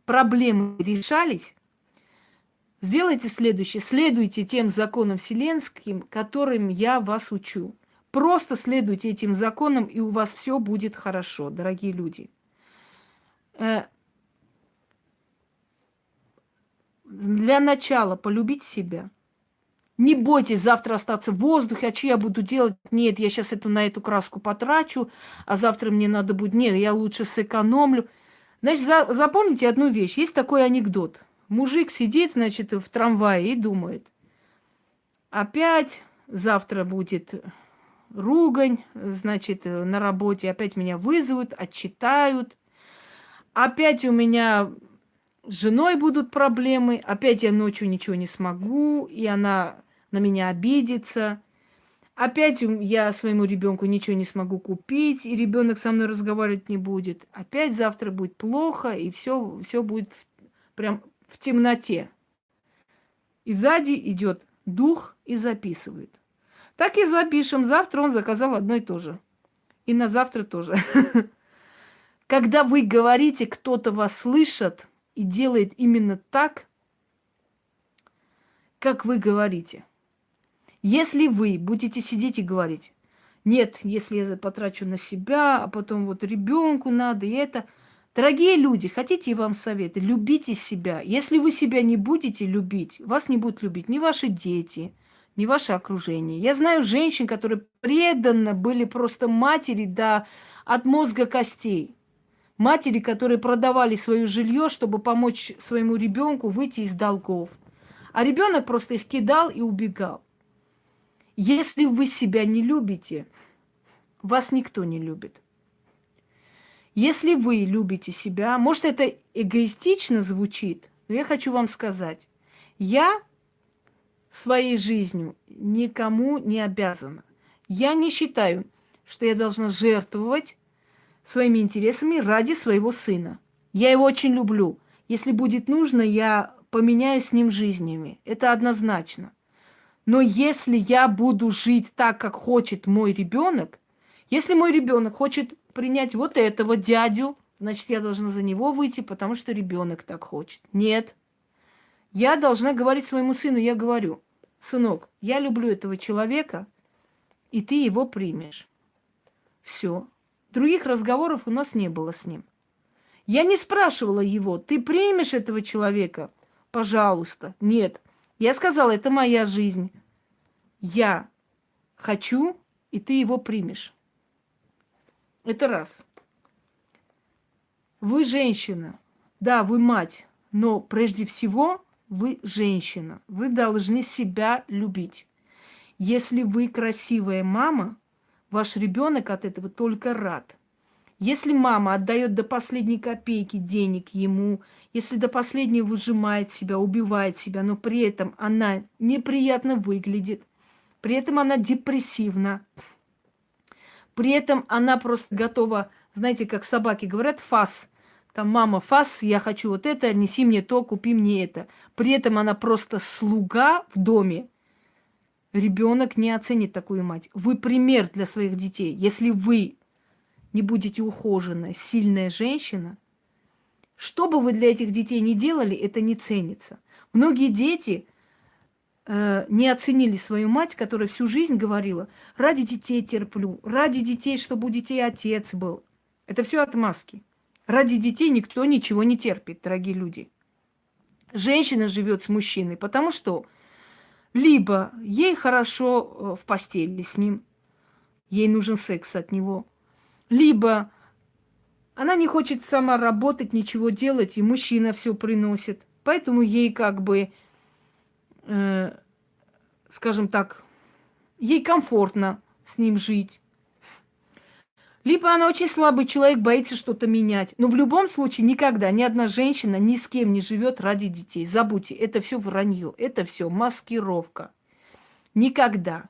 проблемы решались, сделайте следующее. Следуйте тем законам вселенским, которым я вас учу. Просто следуйте этим законам, и у вас все будет хорошо, дорогие люди. Э, для начала полюбить себя. Не бойтесь завтра остаться в воздухе, а что я буду делать? Нет, я сейчас эту, на эту краску потрачу, а завтра мне надо будет... Нет, я лучше сэкономлю. Значит, за, запомните одну вещь. Есть такой анекдот. Мужик сидит, значит, в трамвае и думает. Опять завтра будет ругань, значит, на работе. Опять меня вызовут, отчитают. Опять у меня с женой будут проблемы, опять я ночью ничего не смогу, и она на меня обидится. Опять я своему ребенку ничего не смогу купить, и ребенок со мной разговаривать не будет. Опять завтра будет плохо, и все, все будет прям в темноте. И сзади идет дух и записывает. Так и запишем. Завтра он заказал одно и то же. И на завтра тоже. [LAUGHS] Когда вы говорите, кто-то вас слышит, и делает именно так, как вы говорите. Если вы будете сидеть и говорить, нет, если я потрачу на себя, а потом вот ребенку надо, и это. Дорогие люди, хотите вам советы? Любите себя. Если вы себя не будете любить, вас не будут любить ни ваши дети, ни ваше окружение. Я знаю женщин, которые преданно были просто матери до, от мозга костей. Матери, которые продавали свое жилье, чтобы помочь своему ребенку выйти из долгов. А ребенок просто их кидал и убегал. Если вы себя не любите, вас никто не любит. Если вы любите себя, может это эгоистично звучит, но я хочу вам сказать, я своей жизнью никому не обязана. Я не считаю, что я должна жертвовать своими интересами ради своего сына. Я его очень люблю. Если будет нужно, я поменяю с ним жизнями. Это однозначно. Но если я буду жить так, как хочет мой ребенок, если мой ребенок хочет принять вот этого дядю, значит, я должна за него выйти, потому что ребенок так хочет. Нет. Я должна говорить своему сыну, я говорю, сынок, я люблю этого человека, и ты его примешь. Все. Других разговоров у нас не было с ним. Я не спрашивала его, ты примешь этого человека? Пожалуйста. Нет. Я сказала, это моя жизнь. Я хочу, и ты его примешь. Это раз. Вы женщина. Да, вы мать. Но прежде всего вы женщина. Вы должны себя любить. Если вы красивая мама, Ваш ребенок от этого только рад. Если мама отдает до последней копейки денег ему, если до последнего выжимает себя, убивает себя, но при этом она неприятно выглядит, при этом она депрессивна, при этом она просто готова, знаете, как собаки говорят, фас. Там, мама, фас, я хочу вот это, неси мне то, купи мне это. При этом она просто слуга в доме, ребенок не оценит такую мать. Вы пример для своих детей. Если вы не будете ухоженная, сильная женщина, что бы вы для этих детей ни делали, это не ценится. Многие дети э, не оценили свою мать, которая всю жизнь говорила, ради детей терплю, ради детей, чтобы у детей отец был. Это все отмазки. Ради детей никто ничего не терпит, дорогие люди. Женщина живет с мужчиной, потому что либо ей хорошо э, в постели с ним, ей нужен секс от него. Либо она не хочет сама работать, ничего делать, и мужчина все приносит. Поэтому ей как бы, э, скажем так, ей комфортно с ним жить. Либо она очень слабый человек, боится что-то менять. Но в любом случае никогда ни одна женщина ни с кем не живет ради детей. Забудьте, это все вранье, это все маскировка. Никогда.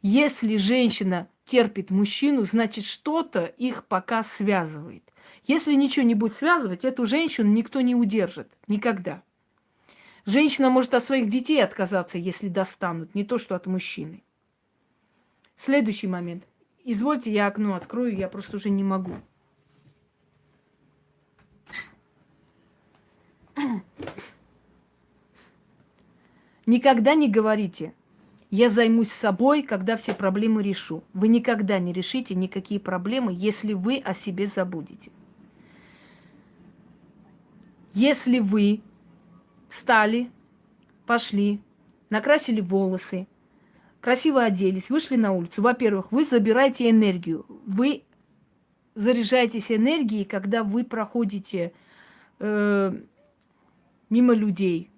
Если женщина терпит мужчину, значит что-то их пока связывает. Если ничего не будет связывать, эту женщину никто не удержит. Никогда. Женщина может от своих детей отказаться, если достанут, не то что от мужчины. Следующий момент. Извольте, я окно открою, я просто уже не могу. Никогда не говорите, я займусь собой, когда все проблемы решу. Вы никогда не решите никакие проблемы, если вы о себе забудете. Если вы встали, пошли, накрасили волосы, красиво оделись, вышли на улицу, во-первых, вы забираете энергию. Вы заряжаетесь энергией, когда вы проходите э, мимо людей.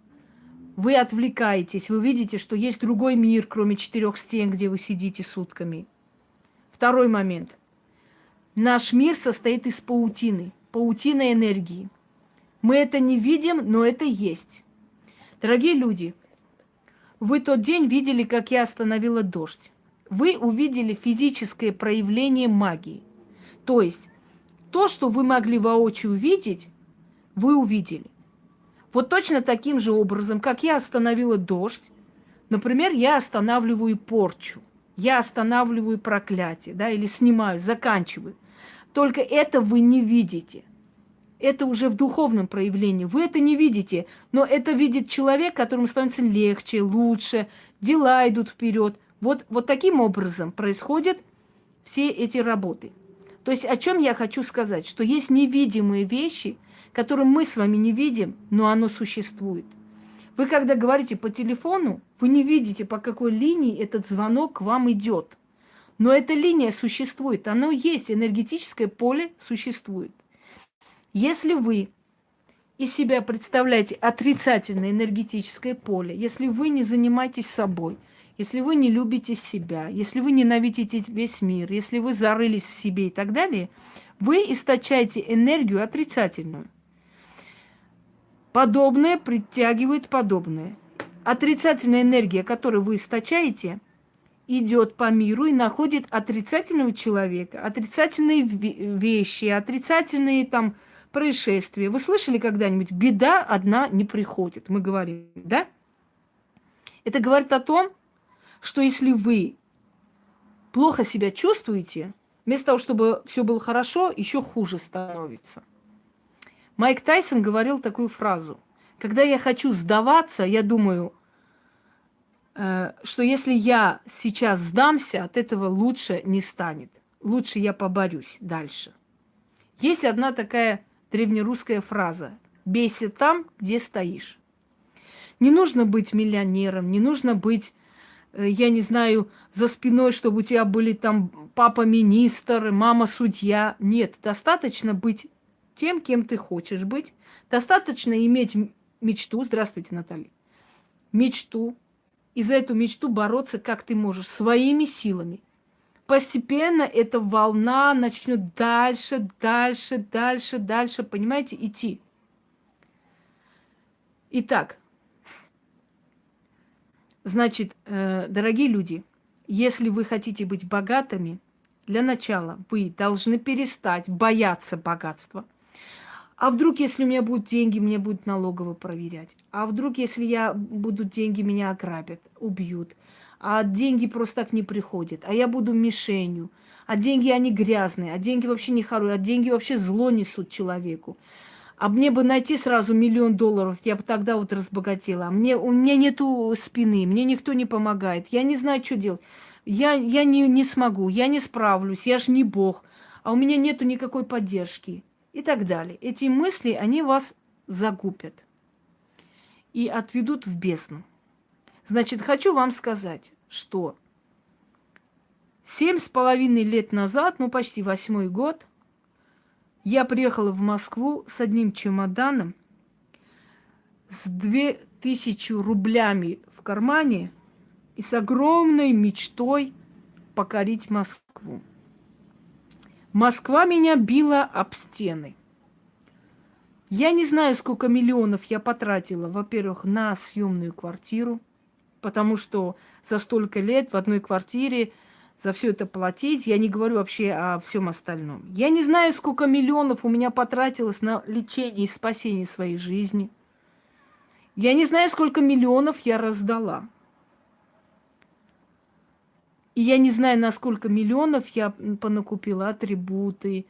Вы отвлекаетесь, вы видите, что есть другой мир, кроме четырех стен, где вы сидите сутками. Второй момент. Наш мир состоит из паутины, паутина энергии. Мы это не видим, но это есть. Дорогие люди, вы тот день видели, как я остановила дождь. Вы увидели физическое проявление магии. То есть то, что вы могли воочию увидеть, вы увидели. Вот точно таким же образом, как я остановила дождь, например, я останавливаю порчу, я останавливаю проклятие, да, или снимаю, заканчиваю. Только это вы не видите. Это уже в духовном проявлении. Вы это не видите, но это видит человек, которому становится легче, лучше, дела идут вперед. Вот, вот таким образом происходят все эти работы. То есть о чем я хочу сказать? Что есть невидимые вещи, которые мы с вами не видим, но оно существует. Вы когда говорите по телефону, вы не видите, по какой линии этот звонок к вам идет. Но эта линия существует, оно есть, энергетическое поле существует. Если вы из себя представляете отрицательное энергетическое поле, если вы не занимаетесь собой, если вы не любите себя, если вы ненавидите весь мир, если вы зарылись в себе и так далее, вы источаете энергию отрицательную. Подобное притягивает подобное. Отрицательная энергия, которую вы источаете, идет по миру и находит отрицательного человека, отрицательные вещи, отрицательные там происшествия. Вы слышали когда-нибудь, беда одна не приходит, мы говорим, да? Это говорит о том, что если вы плохо себя чувствуете, вместо того, чтобы все было хорошо, еще хуже становится. Майк Тайсон говорил такую фразу. Когда я хочу сдаваться, я думаю, э, что если я сейчас сдамся, от этого лучше не станет. Лучше я поборюсь дальше. Есть одна такая древнерусская фраза «бейся там, где стоишь». Не нужно быть миллионером, не нужно быть, э, я не знаю, за спиной, чтобы у тебя были там папа-министр, мама-судья. Нет, достаточно быть тем, кем ты хочешь быть. Достаточно иметь мечту. Здравствуйте, Наталья. Мечту. И за эту мечту бороться, как ты можешь, своими силами постепенно эта волна начнет дальше, дальше, дальше, дальше, понимаете, идти. Итак, значит, э, дорогие люди, если вы хотите быть богатыми, для начала вы должны перестать бояться богатства. А вдруг, если у меня будут деньги, мне будут налогово проверять? А вдруг, если я будут деньги, меня ограбят, убьют? А деньги просто так не приходят, а я буду мишенью, а деньги они грязные, а деньги вообще не хорошие, а деньги вообще зло несут человеку. А мне бы найти сразу миллион долларов, я бы тогда вот разбогатела. А мне, у меня нету спины, мне никто не помогает, я не знаю, что делать. Я, я не, не смогу, я не справлюсь, я же не бог, а у меня нету никакой поддержки и так далее. Эти мысли, они вас загубят и отведут в бездну. Значит, хочу вам сказать, что семь с половиной лет назад, ну почти восьмой год, я приехала в Москву с одним чемоданом, с две тысячи рублями в кармане и с огромной мечтой покорить Москву. Москва меня била об стены. Я не знаю, сколько миллионов я потратила, во-первых, на съемную квартиру – потому что за столько лет в одной квартире за все это платить. Я не говорю вообще о всем остальном. Я не знаю, сколько миллионов у меня потратилось на лечение и спасение своей жизни. Я не знаю, сколько миллионов я раздала. И я не знаю, на сколько миллионов я понакупила атрибуты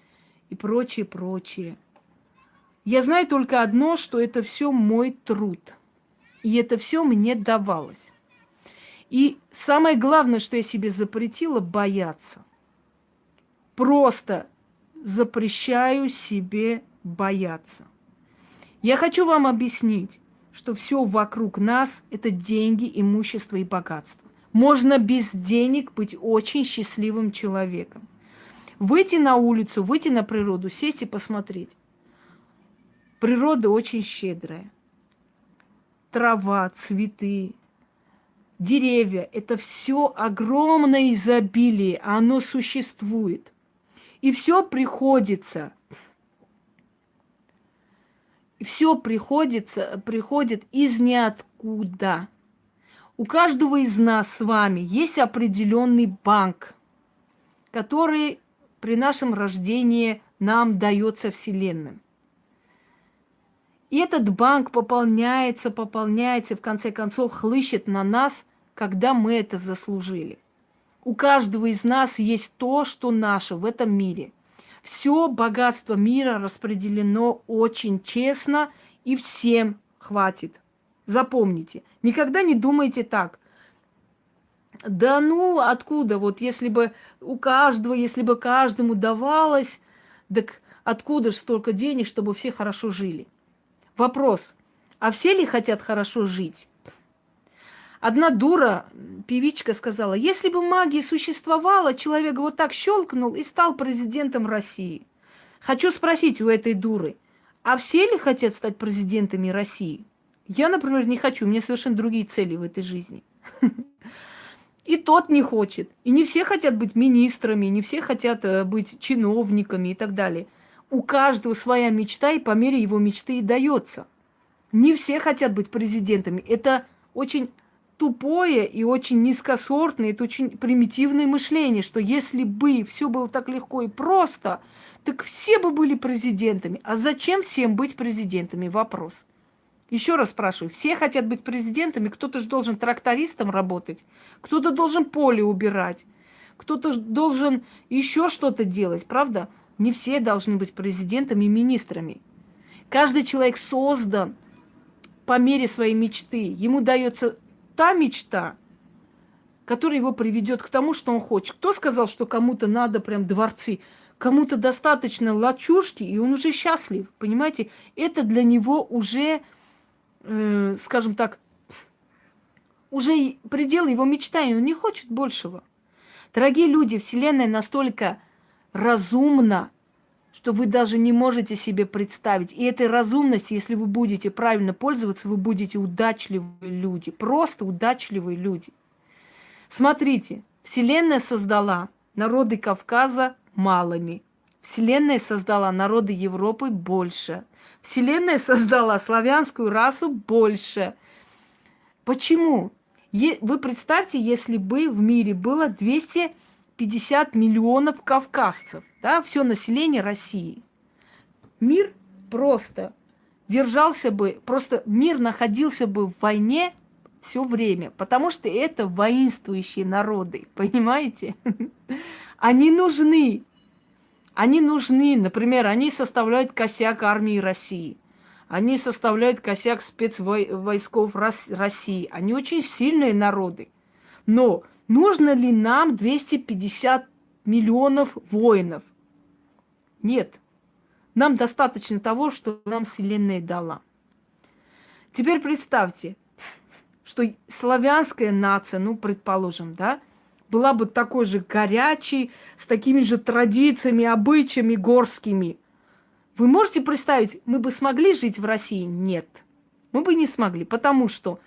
и прочее, прочее. Я знаю только одно, что это все мой труд. И это все мне давалось. И самое главное, что я себе запретила, бояться. Просто запрещаю себе бояться. Я хочу вам объяснить, что все вокруг нас – это деньги, имущество и богатство. Можно без денег быть очень счастливым человеком. Выйти на улицу, выйти на природу, сесть и посмотреть. Природа очень щедрая. Трава, цветы, деревья – это все огромное изобилие, оно существует. И все приходится, все приходится, приходит из ниоткуда. У каждого из нас с вами есть определенный банк, который при нашем рождении нам дается Вселенным. И этот банк пополняется, пополняется, в конце концов хлыщет на нас, когда мы это заслужили. У каждого из нас есть то, что наше в этом мире. Все богатство мира распределено очень честно, и всем хватит. Запомните, никогда не думайте так. Да ну, откуда? Вот если бы у каждого, если бы каждому давалось, так откуда же столько денег, чтобы все хорошо жили? Вопрос, а все ли хотят хорошо жить? Одна дура, певичка, сказала, если бы магия существовала, человек вот так щелкнул и стал президентом России. Хочу спросить у этой дуры, а все ли хотят стать президентами России? Я, например, не хочу, у меня совершенно другие цели в этой жизни. [LAUGHS] И тот не хочет. И не все хотят быть министрами, не все хотят э, быть чиновниками и так далее. У каждого своя мечта, и по мере его мечты и дается. Не все хотят быть президентами. Это очень тупое и очень низкосортное, это очень примитивное мышление, что если бы все было так легко и просто, так все бы были президентами. А зачем всем быть президентами? Вопрос. Еще раз спрашиваю, все хотят быть президентами, кто-то же должен трактористом работать, кто-то должен поле убирать, кто-то должен еще что-то делать, правда? Не все должны быть президентами и министрами. Каждый человек создан по мере своей мечты. Ему дается та мечта, которая его приведет к тому, что он хочет. Кто сказал, что кому-то надо прям дворцы? Кому-то достаточно лачушки, и он уже счастлив. Понимаете? Это для него уже э, скажем так, уже предел его мечтаний, он не хочет большего. Дорогие люди, Вселенная настолько разумна, что вы даже не можете себе представить. И этой разумности, если вы будете правильно пользоваться, вы будете удачливые люди, просто удачливые люди. Смотрите, Вселенная создала народы Кавказа малыми. Вселенная создала народы Европы больше. Вселенная создала славянскую расу больше. Почему? Вы представьте, если бы в мире было 250 миллионов кавказцев, да, все население России. Мир просто держался бы, просто мир находился бы в войне все время, потому что это воинствующие народы, [LAUGHS] понимаете? Они нужны, они нужны, например, они составляют косяк армии России. Они составляют косяк спецвойсков России. Они очень сильные народы. Но нужно ли нам 250 миллионов воинов? Нет. Нам достаточно того, что нам Вселенная дала. Теперь представьте, что славянская нация, ну, предположим, да, была бы такой же горячей, с такими же традициями, обычаями горскими. Вы можете представить, мы бы смогли жить в России? Нет. Мы бы не смогли, потому что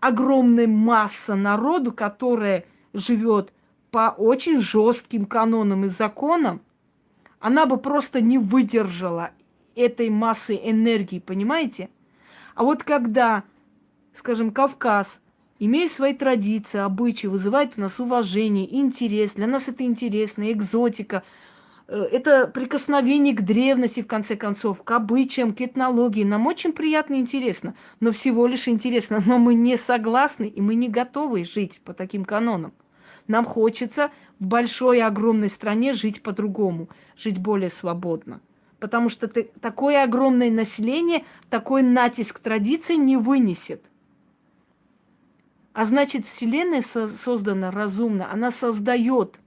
огромная масса народу, которая живет по очень жестким канонам и законам, она бы просто не выдержала этой массы энергии, понимаете? А вот когда, скажем, Кавказ имеют свои традиции, обычаи, вызывают у нас уважение, интерес. Для нас это интересно, экзотика. Э, это прикосновение к древности, в конце концов, к обычаям, к этнологии. Нам очень приятно и интересно, но всего лишь интересно. Но мы не согласны, и мы не готовы жить по таким канонам. Нам хочется в большой, огромной стране жить по-другому, жить более свободно. Потому что ты, такое огромное население, такой натиск традиций не вынесет. А значит, Вселенная со создана разумно, она создает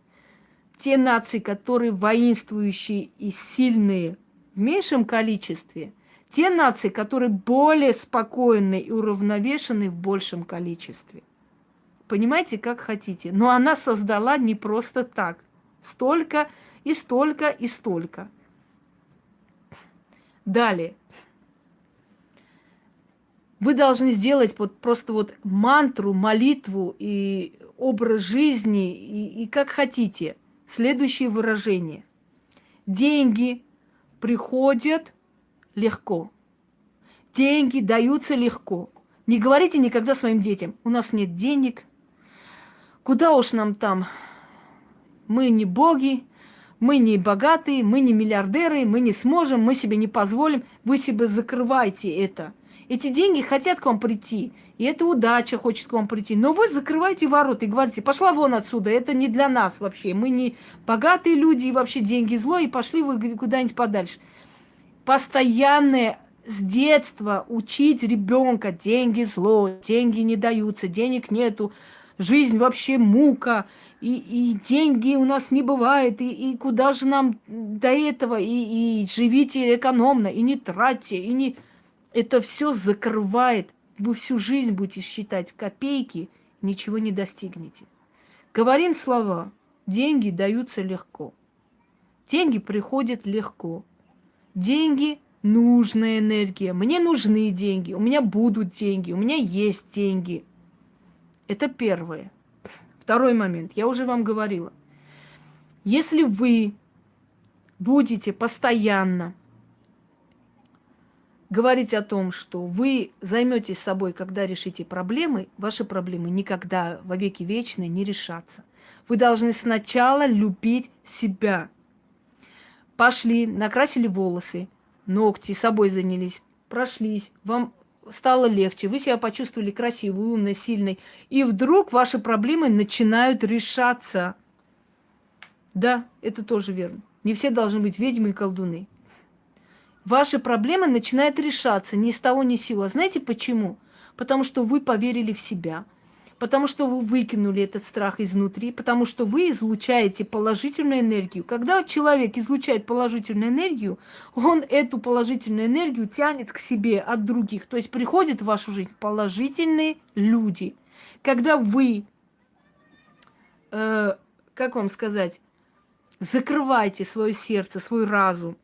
те нации, которые воинствующие и сильные в меньшем количестве, те нации, которые более спокойны и уравновешены в большем количестве. Понимаете, как хотите. Но она создала не просто так. Столько и столько и столько. Далее. Вы должны сделать вот просто вот мантру, молитву и образ жизни, и, и как хотите. Следующее выражение. Деньги приходят легко. Деньги даются легко. Не говорите никогда своим детям, у нас нет денег, Куда уж нам там? Мы не боги, мы не богатые, мы не миллиардеры, мы не сможем, мы себе не позволим. Вы себе закрывайте это. Эти деньги хотят к вам прийти, и эта удача хочет к вам прийти. Но вы закрываете ворота и говорите, пошла вон отсюда, это не для нас вообще. Мы не богатые люди, и вообще деньги зло, и пошли вы куда-нибудь подальше. Постоянное с детства учить ребенка, деньги зло, деньги не даются, денег нету, жизнь вообще мука, и, и деньги у нас не бывает, и, и куда же нам до этого, и, и живите экономно, и не тратьте, и не... Это все закрывает. Вы всю жизнь будете считать копейки, ничего не достигнете. Говорим слова. Деньги даются легко. Деньги приходят легко. Деньги – нужная энергия. Мне нужны деньги, у меня будут деньги, у меня есть деньги – это первое. Второй момент. Я уже вам говорила. Если вы будете постоянно говорить о том, что вы займетесь собой, когда решите проблемы, ваши проблемы никогда во веки вечные не решатся. Вы должны сначала любить себя. Пошли, накрасили волосы, ногти, собой занялись, прошлись, вам стало легче, вы себя почувствовали красивой, умной, сильной, и вдруг ваши проблемы начинают решаться. Да, это тоже верно. Не все должны быть ведьмы и колдуны. Ваши проблемы начинают решаться ни с того ни с сего. Знаете почему? Потому что вы поверили в себя, потому что вы выкинули этот страх изнутри, потому что вы излучаете положительную энергию. Когда человек излучает положительную энергию, он эту положительную энергию тянет к себе от других. То есть приходят в вашу жизнь положительные люди. Когда вы, э, как вам сказать, закрываете свое сердце, свой разум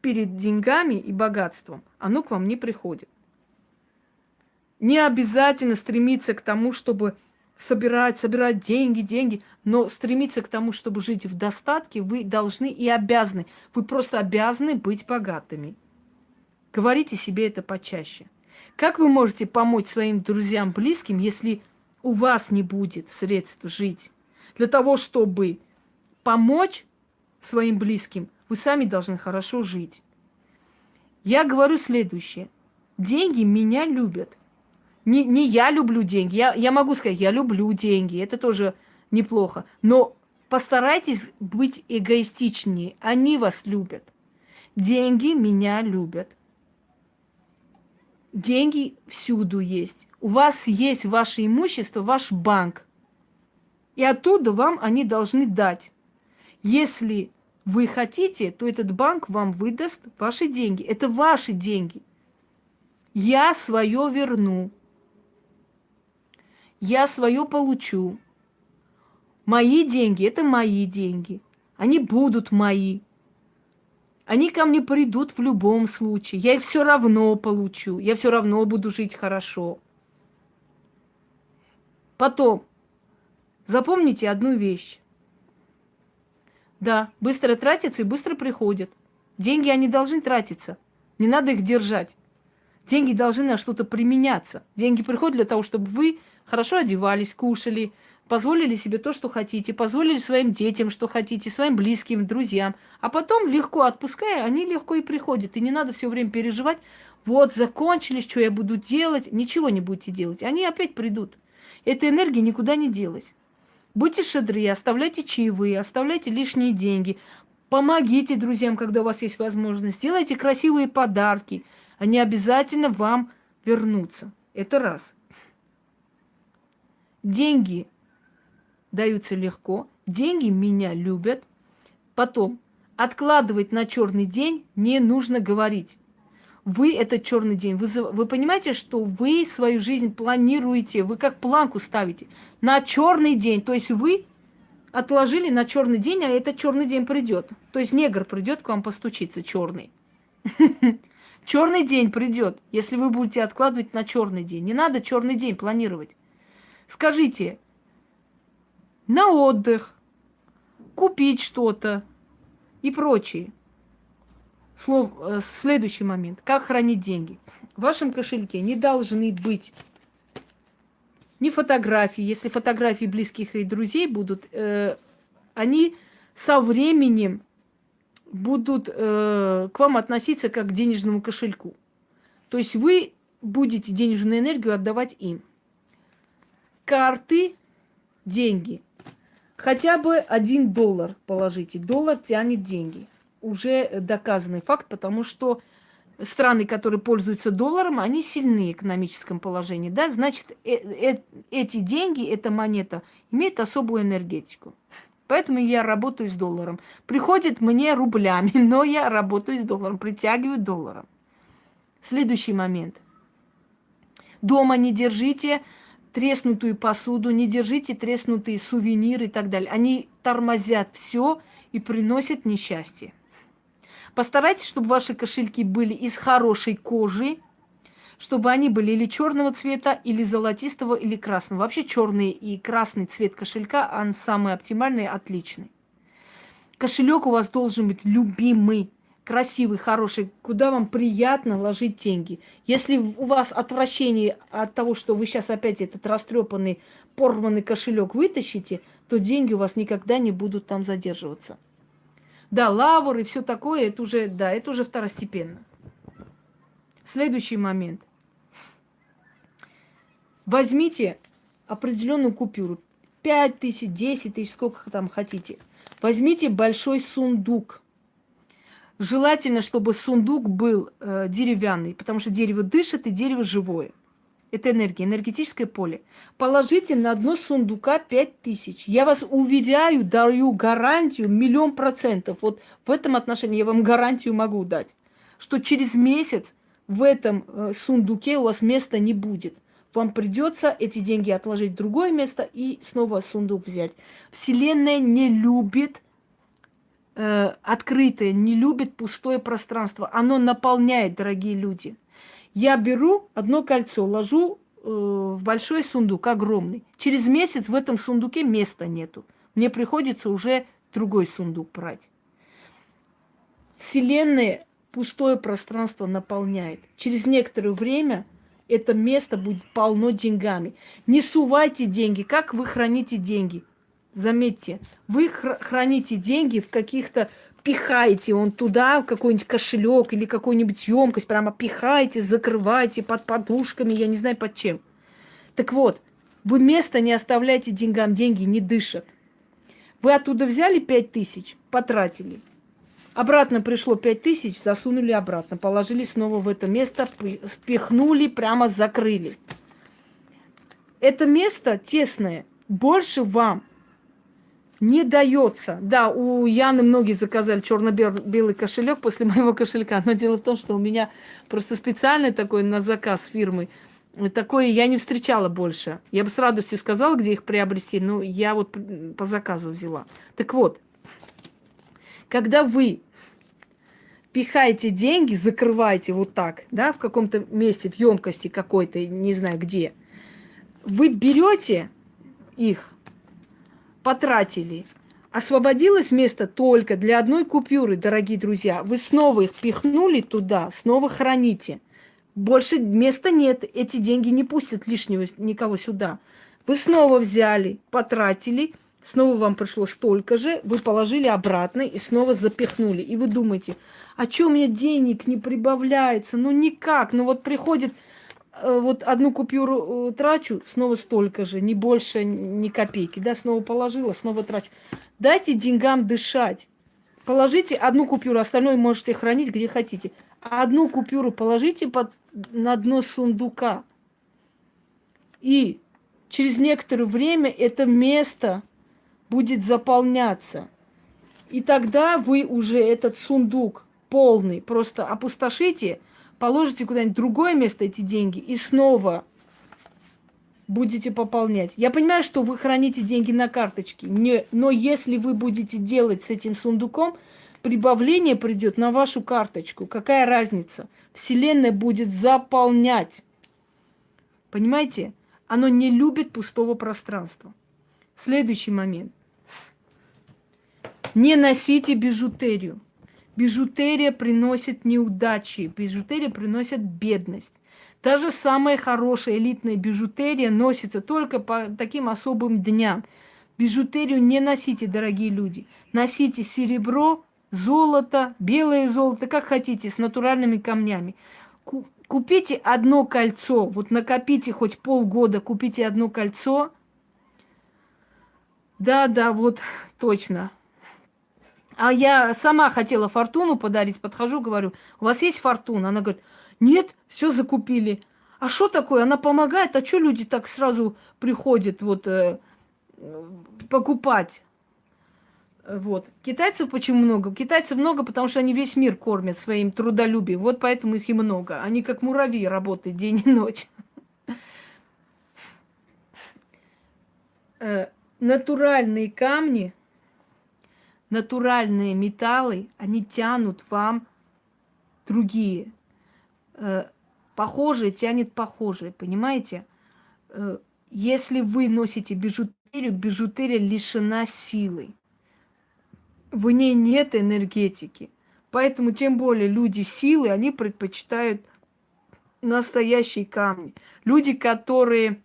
перед деньгами и богатством, оно к вам не приходит. Не обязательно стремиться к тому, чтобы собирать, собирать деньги, деньги, но стремиться к тому, чтобы жить в достатке, вы должны и обязаны. Вы просто обязаны быть богатыми. Говорите себе это почаще. Как вы можете помочь своим друзьям, близким, если у вас не будет средств жить? Для того, чтобы помочь своим близким, вы сами должны хорошо жить. Я говорю следующее. Деньги меня любят. Не, не я люблю деньги. Я, я могу сказать, я люблю деньги. Это тоже неплохо. Но постарайтесь быть эгоистичнее. Они вас любят. Деньги меня любят. Деньги всюду есть. У вас есть ваше имущество, ваш банк. И оттуда вам они должны дать. Если вы хотите, то этот банк вам выдаст ваши деньги. Это ваши деньги. Я свое верну я свое получу. Мои деньги – это мои деньги. Они будут мои. Они ко мне придут в любом случае. Я их все равно получу. Я все равно буду жить хорошо. Потом, запомните одну вещь. Да, быстро тратятся и быстро приходят. Деньги, они должны тратиться. Не надо их держать. Деньги должны на что-то применяться. Деньги приходят для того, чтобы вы хорошо одевались, кушали, позволили себе то, что хотите, позволили своим детям, что хотите, своим близким, друзьям. А потом, легко отпуская, они легко и приходят. И не надо все время переживать, вот, закончились, что я буду делать. Ничего не будете делать. Они опять придут. Эта энергия никуда не делась. Будьте шедры, оставляйте чаевые, оставляйте лишние деньги. Помогите друзьям, когда у вас есть возможность. Делайте красивые подарки. Они обязательно вам вернутся. Это раз. Деньги даются легко. Деньги меня любят. Потом, откладывать на черный день не нужно говорить. Вы этот черный день. Вы, вы понимаете, что вы свою жизнь планируете, вы как планку ставите на черный день. То есть вы отложили на черный день, а этот черный день придет. То есть негр придет к вам постучиться, черный. [LAUGHS] Черный день придет, если вы будете откладывать на черный день. Не надо черный день планировать. Скажите, на отдых, купить что-то и прочее. Слов, э, следующий момент. Как хранить деньги? В вашем кошельке не должны быть ни фотографии. Если фотографии близких и друзей будут, э, они со временем будут э, к вам относиться как к денежному кошельку. То есть вы будете денежную энергию отдавать им. Карты, деньги. Хотя бы один доллар положите. Доллар тянет деньги. Уже доказанный факт, потому что страны, которые пользуются долларом, они сильны в экономическом положении. Да? Значит, э -э эти деньги, эта монета имеет особую энергетику. Поэтому я работаю с долларом. Приходит мне рублями, [LAUGHS] но я работаю с долларом, притягиваю долларом. Следующий момент. Дома не держите треснутую посуду, не держите треснутые сувениры и так далее. Они тормозят все и приносят несчастье. Постарайтесь, чтобы ваши кошельки были из хорошей кожи, чтобы они были или черного цвета, или золотистого, или красного. Вообще черный и красный цвет кошелька, он самый оптимальный, отличный. Кошелек у вас должен быть любимый, красивый, хороший, куда вам приятно ложить деньги. Если у вас отвращение от того, что вы сейчас опять этот растрепанный, порванный кошелек вытащите, то деньги у вас никогда не будут там задерживаться. Да, лавр и все такое, это уже, да, это уже второстепенно. Следующий момент. Возьмите определенную купюру. 5 тысяч, 10 тысяч, сколько там хотите. Возьмите большой сундук. Желательно, чтобы сундук был э, деревянный, потому что дерево дышит и дерево живое. Это энергия, энергетическое поле. Положите на дно сундука 5 тысяч. Я вас уверяю, даю гарантию миллион процентов. Вот в этом отношении я вам гарантию могу дать, что через месяц в этом э, сундуке у вас места не будет. Вам придется эти деньги отложить в другое место и снова сундук взять. Вселенная не любит э, открытое, не любит пустое пространство. Оно наполняет, дорогие люди. Я беру одно кольцо, ложу э, в большой сундук, огромный. Через месяц в этом сундуке места нету. Мне приходится уже другой сундук брать. Вселенная пустое пространство наполняет. Через некоторое время это место будет полно деньгами. Не сувайте деньги. Как вы храните деньги? Заметьте, вы храните деньги в каких-то пихаете он туда, в какой-нибудь кошелек или какую-нибудь емкость, прямо пихаете, закрываете под подушками, я не знаю под чем. Так вот, вы место не оставляете деньгам, деньги не дышат. Вы оттуда взяли пять тысяч, потратили. Обратно пришло пять тысяч, засунули обратно, положили снова в это место, впихнули, прямо закрыли. Это место тесное, больше вам не дается. Да, у Яны многие заказали черно-белый кошелек после моего кошелька. Но дело в том, что у меня просто специальный такой на заказ фирмы. Такое я не встречала больше. Я бы с радостью сказала, где их приобрести, но я вот по заказу взяла. Так вот, когда вы пихаете деньги, закрываете вот так, да, в каком-то месте, в емкости какой-то, не знаю где, вы берете их, потратили. Освободилось место только для одной купюры, дорогие друзья. Вы снова их пихнули туда, снова храните. больше места нет. Эти деньги не пустят лишнего никого сюда. Вы снова взяли, потратили, снова вам пришло столько же, вы положили обратно и снова запихнули. И вы думаете, а что у меня денег не прибавляется? Ну никак. Ну вот приходит, вот одну купюру э, трачу, снова столько же, не больше ни копейки. Да, снова положила, снова трачу. Дайте деньгам дышать. Положите одну купюру, остальное можете хранить где хотите. Одну купюру положите под, на дно сундука. И через некоторое время это место будет заполняться. И тогда вы уже этот сундук полный просто опустошите, положите куда-нибудь другое место эти деньги и снова будете пополнять. Я понимаю, что вы храните деньги на карточке, не, но если вы будете делать с этим сундуком, прибавление придет на вашу карточку. Какая разница? Вселенная будет заполнять. Понимаете? Оно не любит пустого пространства. Следующий момент. Не носите бижутерию. Бижутерия приносит неудачи, бижутерия приносит бедность. Даже самая хорошая элитная бижутерия носится только по таким особым дням. Бижутерию не носите, дорогие люди. Носите серебро, золото, белое золото, как хотите, с натуральными камнями. Купите одно кольцо, вот накопите хоть полгода, купите одно кольцо. Да, да, вот точно. А я сама хотела фортуну подарить, подхожу, говорю, у вас есть фортуна? Она говорит, нет, все закупили. А что такое? Она помогает, а что люди так сразу приходят вот э, покупать? Вот. Китайцев почему много? Китайцев много, потому что они весь мир кормят своим трудолюбием. Вот поэтому их и много. Они как муравьи работают день и ночь. Э, натуральные камни, натуральные металлы, они тянут вам другие. Э, похожие тянет похожие, понимаете? Э, если вы носите бижутерию, бижутерия лишена силы в ней нет энергетики. Поэтому тем более люди силы, они предпочитают настоящие камни. Люди, которые...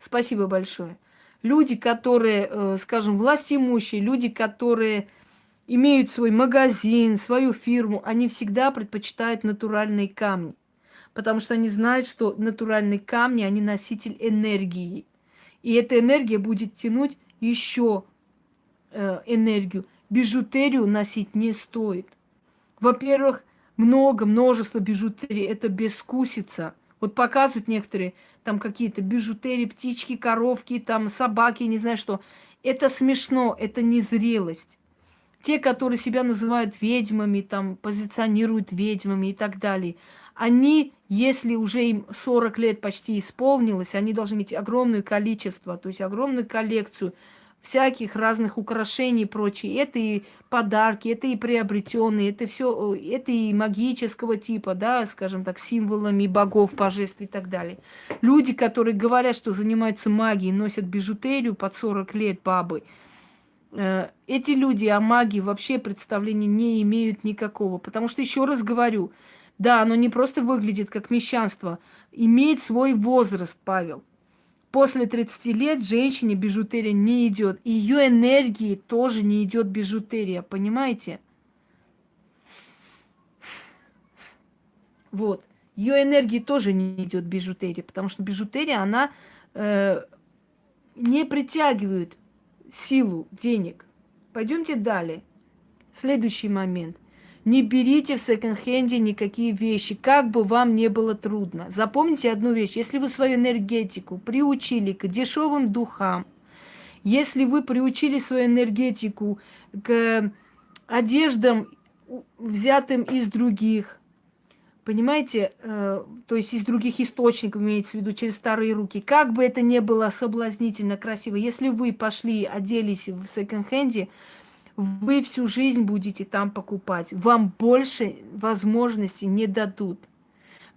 Спасибо большое. Люди, которые, э, скажем, властимущие, люди, которые имеют свой магазин, свою фирму, они всегда предпочитают натуральные камни. Потому что они знают, что натуральные камни, они носитель энергии. И эта энергия будет тянуть еще Э, энергию. Бижутерию носить не стоит. Во-первых, много, множество бижутерии – это бескусица. Вот показывают некоторые там какие-то бижутерии, птички, коровки, там собаки, не знаю что. Это смешно, это незрелость. Те, которые себя называют ведьмами, там позиционируют ведьмами и так далее, они, если уже им 40 лет почти исполнилось, они должны иметь огромное количество, то есть огромную коллекцию – всяких разных украшений и прочее. Это и подарки, это и приобретенные, это все, это и магического типа, да, скажем так, символами богов, божеств и так далее. Люди, которые говорят, что занимаются магией, носят бижутерию под 40 лет бабы, э, эти люди о магии вообще представления не имеют никакого. Потому что, еще раз говорю, да, оно не просто выглядит как мещанство, имеет свой возраст, Павел после 30 лет женщине бижутерия не идет. Ее энергии тоже не идет бижутерия, понимаете? Вот. Ее энергии тоже не идет бижутерия, потому что бижутерия, она э, не притягивает силу денег. Пойдемте далее. Следующий момент. Не берите в секонд-хенде никакие вещи, как бы вам не было трудно. Запомните одну вещь. Если вы свою энергетику приучили к дешевым духам, если вы приучили свою энергетику к одеждам, взятым из других, понимаете, э, то есть из других источников, имеется в виду, через старые руки, как бы это ни было соблазнительно, красиво, если вы пошли, оделись в секонд-хенде, вы всю жизнь будете там покупать. Вам больше возможностей не дадут.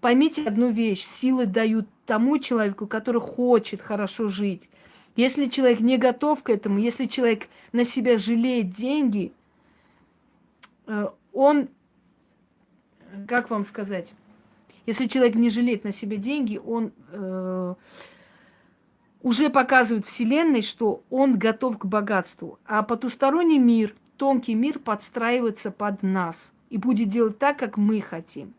Поймите одну вещь. Силы дают тому человеку, который хочет хорошо жить. Если человек не готов к этому, если человек на себя жалеет деньги, э, он, как вам сказать, Если человек не жалеет на себе деньги, он э, уже показывает Вселенной, что он готов к богатству. А потусторонний мир, тонкий мир подстраивается под нас и будет делать так, как мы хотим.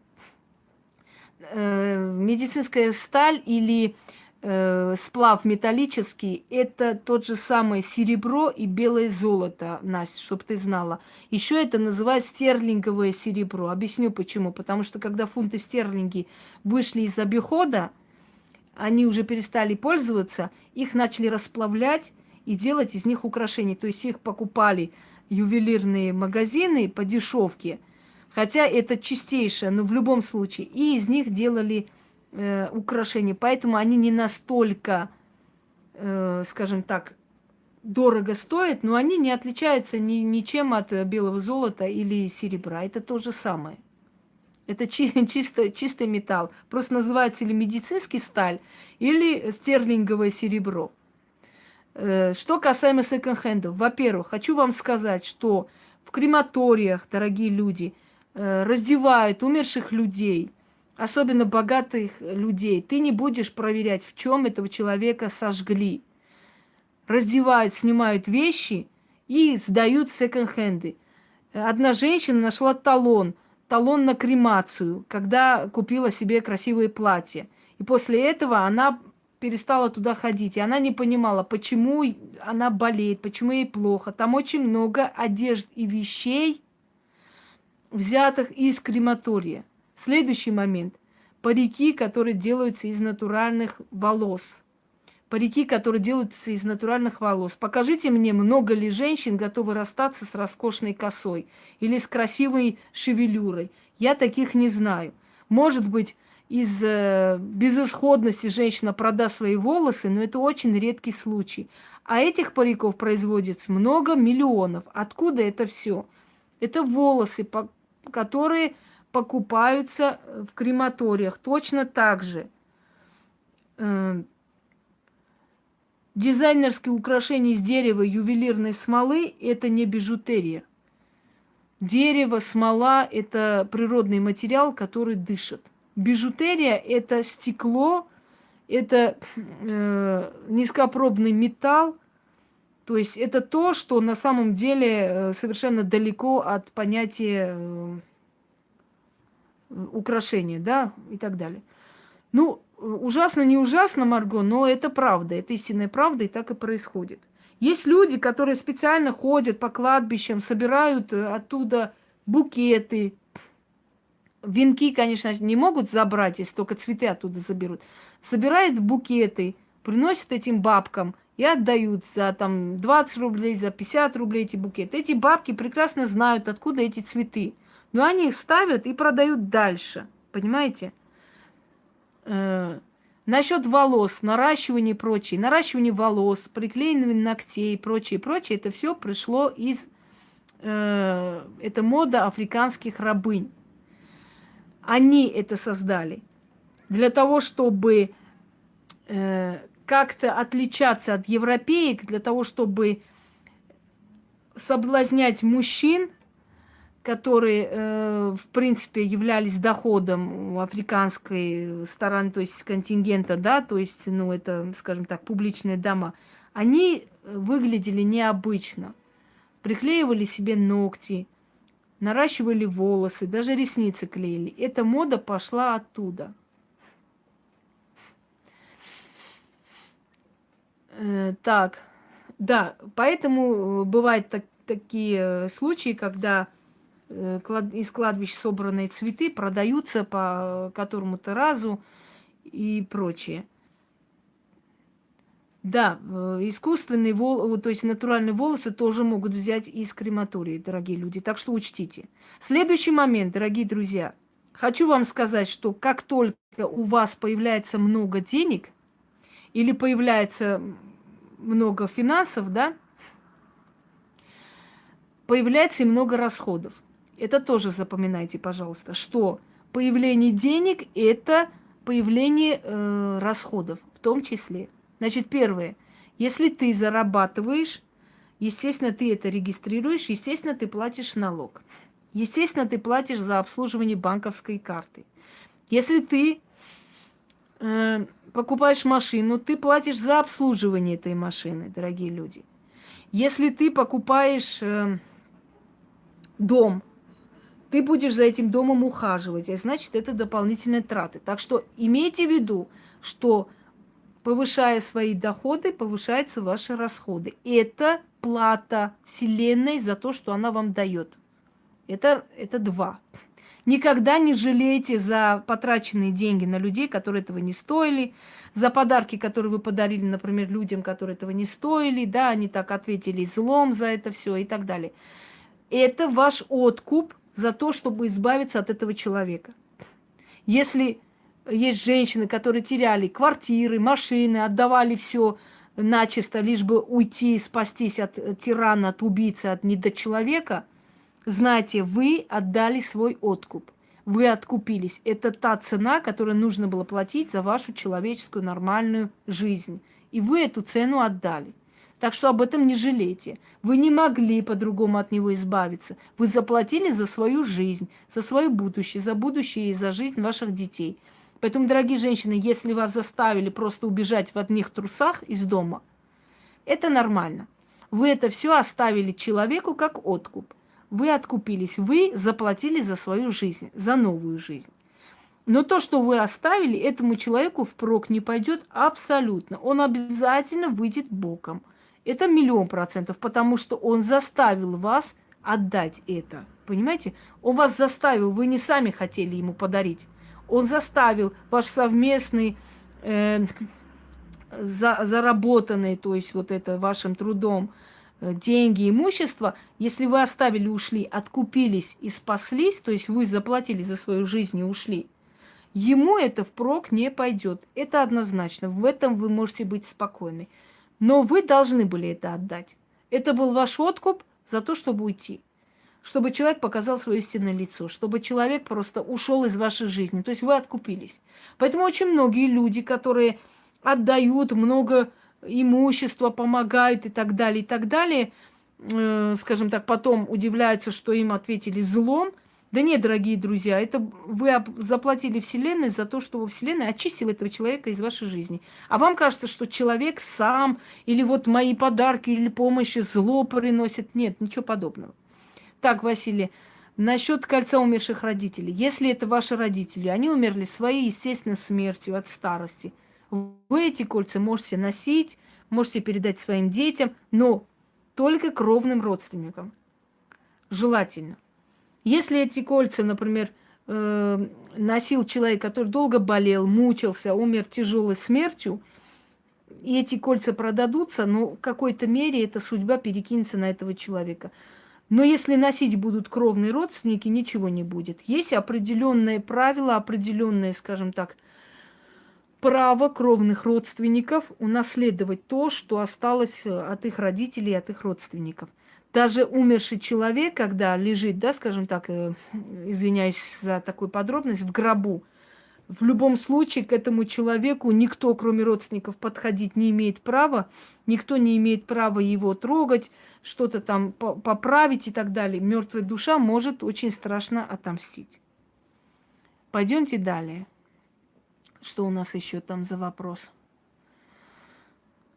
Э, медицинская сталь или э, сплав металлический – это тот же самый серебро и белое золото, Настя, чтобы ты знала. Еще это называют стерлинговое серебро. Объясню почему. Потому что когда фунты стерлинги вышли из обихода, они уже перестали пользоваться, их начали расплавлять и делать из них украшения. То есть их покупали ювелирные магазины по дешевке, хотя это чистейшее, но в любом случае, и из них делали э, украшения. Поэтому они не настолько, э, скажем так, дорого стоят, но они не отличаются ни, ничем от белого золота или серебра. Это то же самое. Это чи- [LAUGHS] чисто, чистый металл. Просто называется или медицинский сталь, или стерлинговое серебро. Э, что касаемо секонд-хендов. Во-первых, хочу вам сказать, что в крематориях, дорогие люди, э, раздевают умерших людей, особенно богатых людей. Ты не будешь проверять, в чем этого человека сожгли. Раздевают, снимают вещи и сдают секонд-хенды. Одна женщина нашла талон – талон на кремацию, когда купила себе красивое платье. И после этого она перестала туда ходить. И она не понимала, почему она болеет, почему ей плохо. Там очень много одежд и вещей, взятых из крематория. Следующий момент. Парики, которые делаются из натуральных волос парики, которые делаются из натуральных волос. Покажите мне, много ли женщин готовы расстаться с роскошной косой или с красивой шевелюрой. Я таких не знаю. Может быть, из э, безысходности женщина продаст свои волосы, но это очень редкий случай. А этих париков производится много миллионов. Откуда это все? Это волосы, по которые покупаются в крематориях. Точно так же. Э, Дизайнерские украшения из дерева ювелирной смолы – это не бижутерия. Дерево, смола – это природный материал, который дышит. Бижутерия – это стекло, это э, низкопробный металл, то есть это то, что на самом деле э, совершенно далеко от понятия э, украшения, да, и так далее. Ну, ужасно, не ужасно, Марго, но это правда, это истинная правда, и так и происходит. Есть люди, которые специально ходят по кладбищам, собирают э, оттуда букеты. Венки, конечно, не могут забрать, если только цветы оттуда заберут. Собирают букеты, приносят этим бабкам и отдают за там 20 рублей, за 50 рублей эти букеты. Эти бабки прекрасно знают, откуда эти цветы. Но они их ставят и продают дальше. Понимаете? Э, насчет волос, наращивание и прочее, наращивание волос, приклеивание ногтей и прочее, прочее, это все пришло из, э, это мода африканских рабынь. Они это создали для того, чтобы э, как-то отличаться от европеек, для того, чтобы соблазнять мужчин, которые, э, в принципе, являлись доходом африканской стороны, то есть контингента, да, то есть, ну, это, скажем так, публичные дома, они выглядели необычно. Приклеивали себе ногти, наращивали волосы, даже ресницы клеили. Эта мода пошла оттуда. Э, так, да, поэтому бывают так, такие случаи, когда Э, из кладбищ собранные цветы продаются по которому-то разу и прочее. Да, э, искусственные волосы, то есть натуральные волосы тоже могут взять из крематории, дорогие люди. Так что учтите. Следующий момент, дорогие друзья. Хочу вам сказать, что как только у вас появляется много денег или появляется много финансов, да, появляется и много расходов. Это тоже запоминайте, пожалуйста, что появление денег – это появление э, расходов в том числе. Значит, первое, если ты зарабатываешь, естественно, ты это регистрируешь, естественно, ты платишь налог. Естественно, ты платишь за обслуживание банковской карты. Если ты э, покупаешь машину, ты платишь за обслуживание этой машины, дорогие люди. Если ты покупаешь э, дом, ты будешь за этим домом ухаживать, а значит, это дополнительные траты. Так что имейте в виду, что повышая свои доходы, повышаются ваши расходы. Это плата Вселенной за то, что она вам дает. Это, это два. Никогда не жалейте за потраченные деньги на людей, которые этого не стоили, за подарки, которые вы подарили, например, людям, которые этого не стоили, да, они так ответили злом за это все и так далее. Это ваш откуп за то, чтобы избавиться от этого человека. Если есть женщины, которые теряли квартиры, машины, отдавали все начисто, лишь бы уйти, спастись от тирана, от убийцы, от недочеловека, знайте, вы отдали свой откуп. Вы откупились. Это та цена, которую нужно было платить за вашу человеческую нормальную жизнь. И вы эту цену отдали. Так что об этом не жалейте. Вы не могли по-другому от него избавиться. Вы заплатили за свою жизнь, за свое будущее, за будущее и за жизнь ваших детей. Поэтому, дорогие женщины, если вас заставили просто убежать в одних трусах из дома, это нормально. Вы это все оставили человеку как откуп. Вы откупились, вы заплатили за свою жизнь, за новую жизнь. Но то, что вы оставили, этому человеку впрок не пойдет абсолютно. Он обязательно выйдет боком. Это миллион процентов, потому что он заставил вас отдать это. Понимаете? Он вас заставил, вы не сами хотели ему подарить. Он заставил ваш совместный, э, за, заработанный, то есть вот это вашим трудом, э, деньги, имущество, если вы оставили, ушли, откупились и спаслись, то есть вы заплатили за свою жизнь и ушли, ему это впрок не пойдет. Это однозначно. В этом вы можете быть спокойны. Но вы должны были это отдать. Это был ваш откуп за то, чтобы уйти. Чтобы человек показал свое истинное лицо, чтобы человек просто ушел из вашей жизни. То есть вы откупились. Поэтому очень многие люди, которые отдают много имущества, помогают и так далее, и так далее, э, скажем так, потом удивляются, что им ответили злом – да нет, дорогие друзья, это вы заплатили Вселенной за то, что Вселенная очистила этого человека из вашей жизни. А вам кажется, что человек сам, или вот мои подарки, или помощи зло приносит. Нет, ничего подобного. Так, Василий, насчет кольца умерших родителей. Если это ваши родители, они умерли своей естественной смертью от старости. Вы эти кольца можете носить, можете передать своим детям, но только кровным родственникам. Желательно. Если эти кольца, например, э, носил человек, который долго болел, мучился, умер тяжелой смертью, и эти кольца продадутся, ну, в какой-то мере эта судьба перекинется на этого человека. Но если носить будут кровные родственники, ничего не будет. Есть определенные правила, определенные, скажем так, право кровных родственников унаследовать то, что осталось от их родителей, от их родственников даже умерший человек, когда лежит, да, скажем так, э, извиняюсь за такую подробность, в гробу, в любом случае к этому человеку никто, кроме родственников, подходить не имеет права, никто не имеет права его трогать, что-то там поправить и так далее. Мертвая душа может очень страшно отомстить. Пойдемте далее. Что у нас еще там за вопрос?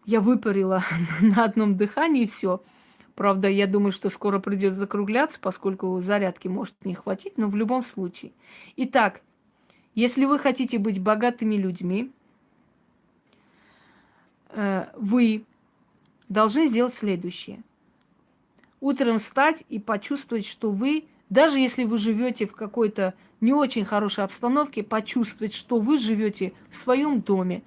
Я выпарила [LAUGHS] на одном дыхании все. Правда, я думаю, что скоро придется закругляться, поскольку зарядки может не хватить, но в любом случае. Итак, если вы хотите быть богатыми людьми, э, вы должны сделать следующее. Утром встать и почувствовать, что вы, даже если вы живете в какой-то не очень хорошей обстановке, почувствовать, что вы живете в своем доме,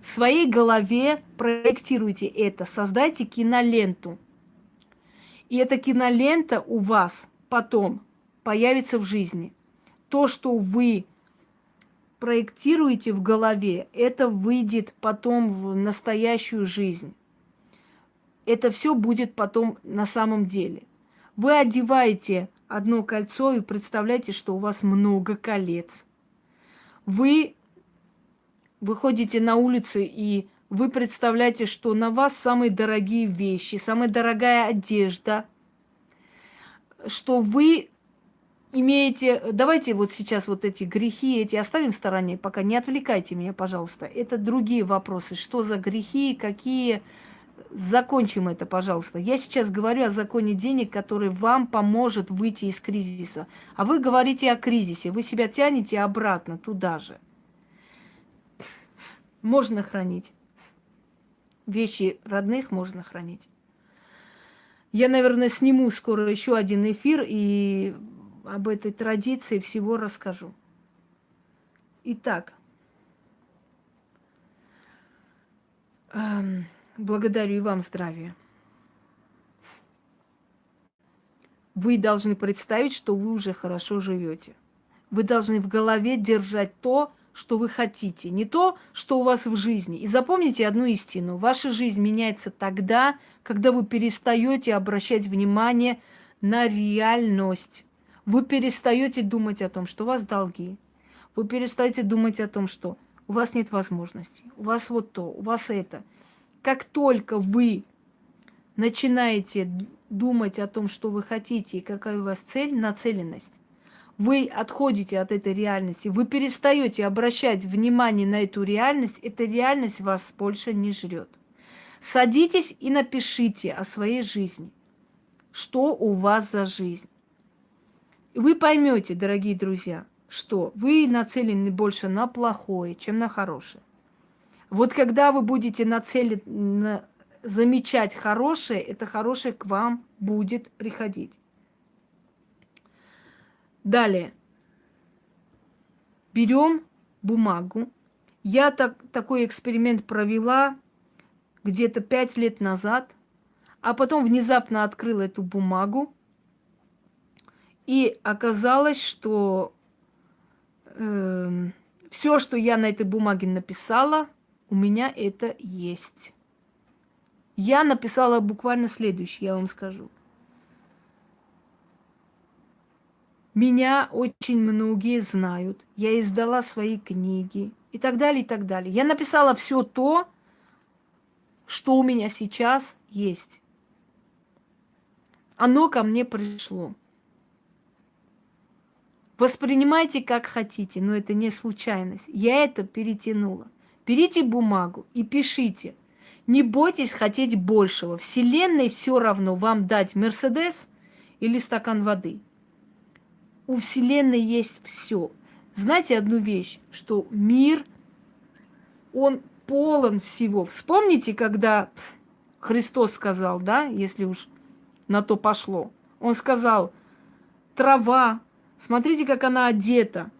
в своей голове проектируйте это, создайте киноленту – и эта кинолента у вас потом появится в жизни. То, что вы проектируете в голове, это выйдет потом в настоящую жизнь. Это все будет потом на самом деле. Вы одеваете одно кольцо и представляете, что у вас много колец. Вы выходите на улицы и вы представляете, что на вас самые дорогие вещи, самая дорогая одежда, что вы имеете... Давайте вот сейчас вот эти грехи эти оставим в стороне, пока не отвлекайте меня, пожалуйста. Это другие вопросы. Что за грехи, какие... Закончим это, пожалуйста. Я сейчас говорю о законе денег, который вам поможет выйти из кризиса. А вы говорите о кризисе. Вы себя тянете обратно туда же. Можно хранить. Вещи родных можно хранить. Я, наверное, сниму скоро еще один эфир и об этой традиции всего расскажу. Итак, эм, благодарю и вам здравия. Вы должны представить, что вы уже хорошо живете. Вы должны в голове держать то, что вы хотите, не то, что у вас в жизни. И запомните одну истину. Ваша жизнь меняется тогда, когда вы перестаете обращать внимание на реальность. Вы перестаете думать о том, что у вас долги. Вы перестаете думать о том, что у вас нет возможностей, у вас вот то, у вас это. Как только вы начинаете думать о том, что вы хотите и какая у вас цель, нацеленность, вы отходите от этой реальности, вы перестаете обращать внимание на эту реальность, эта реальность вас больше не жрет. Садитесь и напишите о своей жизни. Что у вас за жизнь? вы поймете, дорогие друзья, что вы нацелены больше на плохое, чем на хорошее. Вот когда вы будете нацелены на замечать хорошее, это хорошее к вам будет приходить. Далее. Берем бумагу. Я так, такой эксперимент провела где-то пять лет назад, а потом внезапно открыла эту бумагу и оказалось, что э, эм, все, что я на этой бумаге написала, у меня это есть. Я написала буквально следующее, я вам скажу. Меня очень многие знают. Я издала свои книги и так далее, и так далее. Я написала все то, что у меня сейчас есть. Оно ко мне пришло. Воспринимайте как хотите, но это не случайность. Я это перетянула. Берите бумагу и пишите. Не бойтесь хотеть большего. Вселенной все равно вам дать Мерседес или стакан воды. У Вселенной есть все. Знаете одну вещь, что мир, он полон всего. Вспомните, когда Христос сказал, да, если уж на то пошло. Он сказал, трава, Смотрите, как она одета.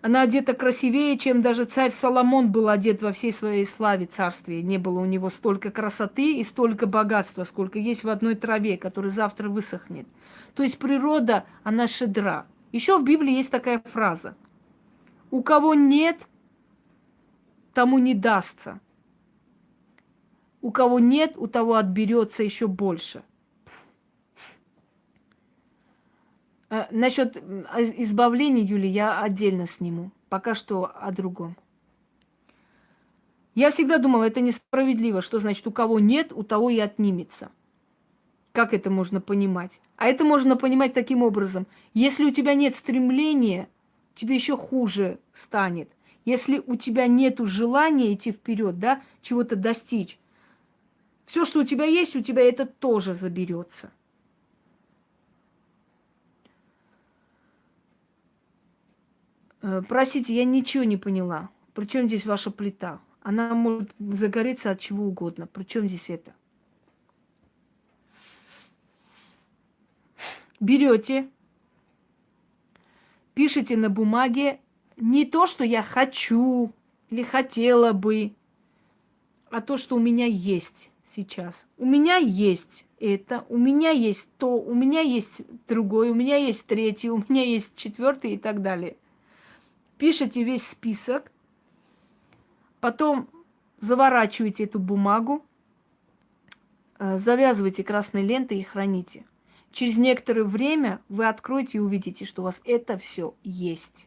Она одета красивее, чем даже царь Соломон был одет во всей своей славе царствия. Не было у него столько красоты и столько богатства, сколько есть в одной траве, которая завтра высохнет. То есть природа, она шедра. Еще в Библии есть такая фраза. У кого нет, тому не дастся. У кого нет, у того отберется еще больше – Э, насчет избавления, Юли, я отдельно сниму. Пока что о другом. Я всегда думала, это несправедливо, что значит, у кого нет, у того и отнимется. Как это можно понимать? А это можно понимать таким образом. Если у тебя нет стремления, тебе еще хуже станет. Если у тебя нет желания идти вперед, да, чего-то достичь, все, что у тебя есть, у тебя это тоже заберется. Э, простите, я ничего не поняла. Причем здесь ваша плита? Она может загореться от чего угодно. Причем здесь это? Берете, пишите на бумаге не то, что я хочу или хотела бы, а то, что у меня есть сейчас. У меня есть это, у меня есть то, у меня есть другое, у меня есть третье, у меня есть четвертое и так далее пишите весь список, потом заворачиваете эту бумагу, э, завязывайте красной лентой и храните. Через некоторое время вы откроете и увидите, что у вас это все есть.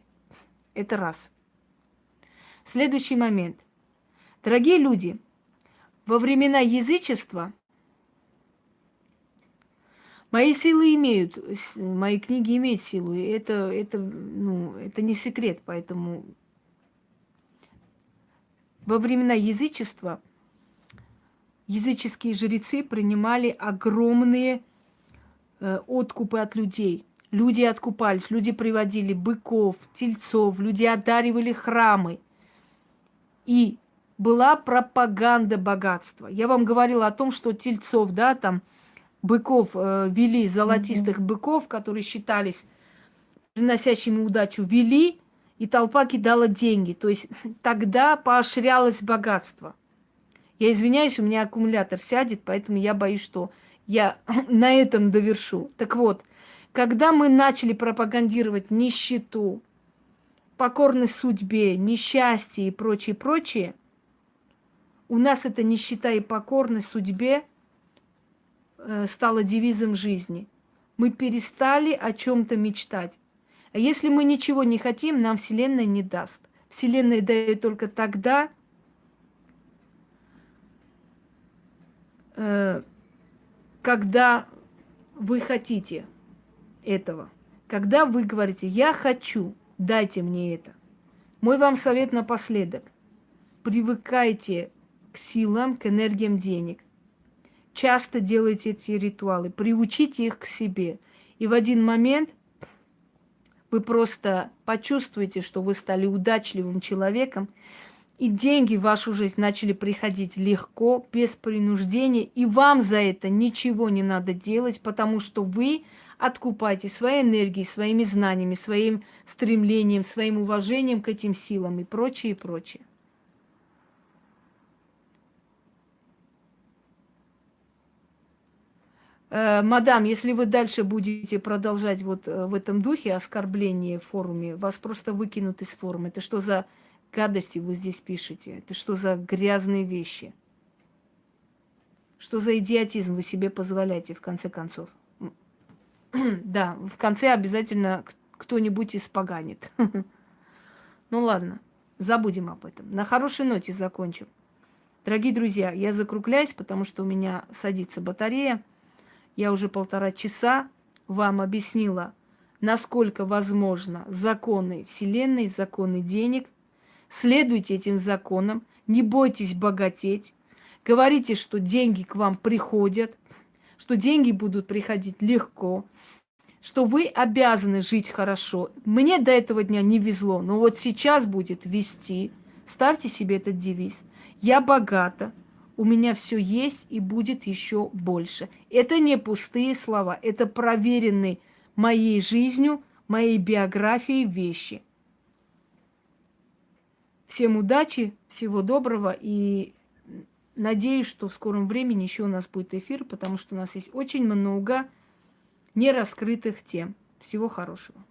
Это раз. Следующий момент. Дорогие люди, во времена язычества Мои силы имеют, мои книги имеют силу. И это, это, ну, это не секрет, поэтому во времена язычества языческие жрецы принимали огромные откупы от людей. Люди откупались, люди приводили быков, тельцов, люди одаривали храмы. И была пропаганда богатства. Я вам говорила о том, что тельцов, да, там, быков э, вели, золотистых mm-hmm. быков, которые считались приносящими удачу, вели, и толпа кидала деньги. То есть [LAUGHS] тогда поощрялось богатство. Я извиняюсь, у меня аккумулятор сядет, поэтому я боюсь, что я [CLEARS THROAT] на этом довершу. Так вот, когда мы начали пропагандировать нищету, покорность судьбе, несчастье и прочее, прочее, у нас эта нищета и покорность судьбе э, стала девизом жизни. Мы перестали о чем-то мечтать. А если мы ничего не хотим, нам Вселенная не даст. Вселенная дает только тогда, Э, когда вы хотите этого. Когда вы говорите, я хочу, дайте мне это. Мой вам совет напоследок. Привыкайте к силам, к энергиям денег. Часто делайте эти ритуалы, приучите их к себе. И в один момент вы просто почувствуете, что вы стали удачливым человеком, и деньги в вашу жизнь начали приходить легко, без принуждения, и вам за это ничего не надо делать, потому что вы откупаете своей энергией, своими знаниями, своим стремлением, своим уважением к этим силам и прочее, и прочее. Э, мадам, если вы дальше будете продолжать вот э, в этом духе оскорбления в форуме, вас просто выкинут из форума. Это что за гадости вы здесь пишете? Это что за грязные вещи? Что за идиотизм вы себе позволяете, в конце концов? [CLEARS THROAT] да, в конце обязательно кто-нибудь испоганит. [LAUGHS] ну ладно, забудем об этом. На хорошей ноте закончим. Дорогие друзья, я закругляюсь, потому что у меня садится батарея. Я уже полтора часа вам объяснила, насколько возможно законы Вселенной, законы денег – Следуйте этим законам, не бойтесь богатеть. Говорите, что деньги к вам приходят, что деньги будут приходить легко, что вы обязаны жить хорошо. Мне до этого дня не везло, но вот сейчас будет вести. Ставьте себе этот девиз. Я богата, у меня все есть и будет еще больше. Это не пустые слова, это проверенные моей жизнью, моей биографией вещи. Всем удачи, всего доброго и надеюсь, что в скором времени еще у нас будет эфир, потому что у нас есть очень много нераскрытых тем. Всего хорошего.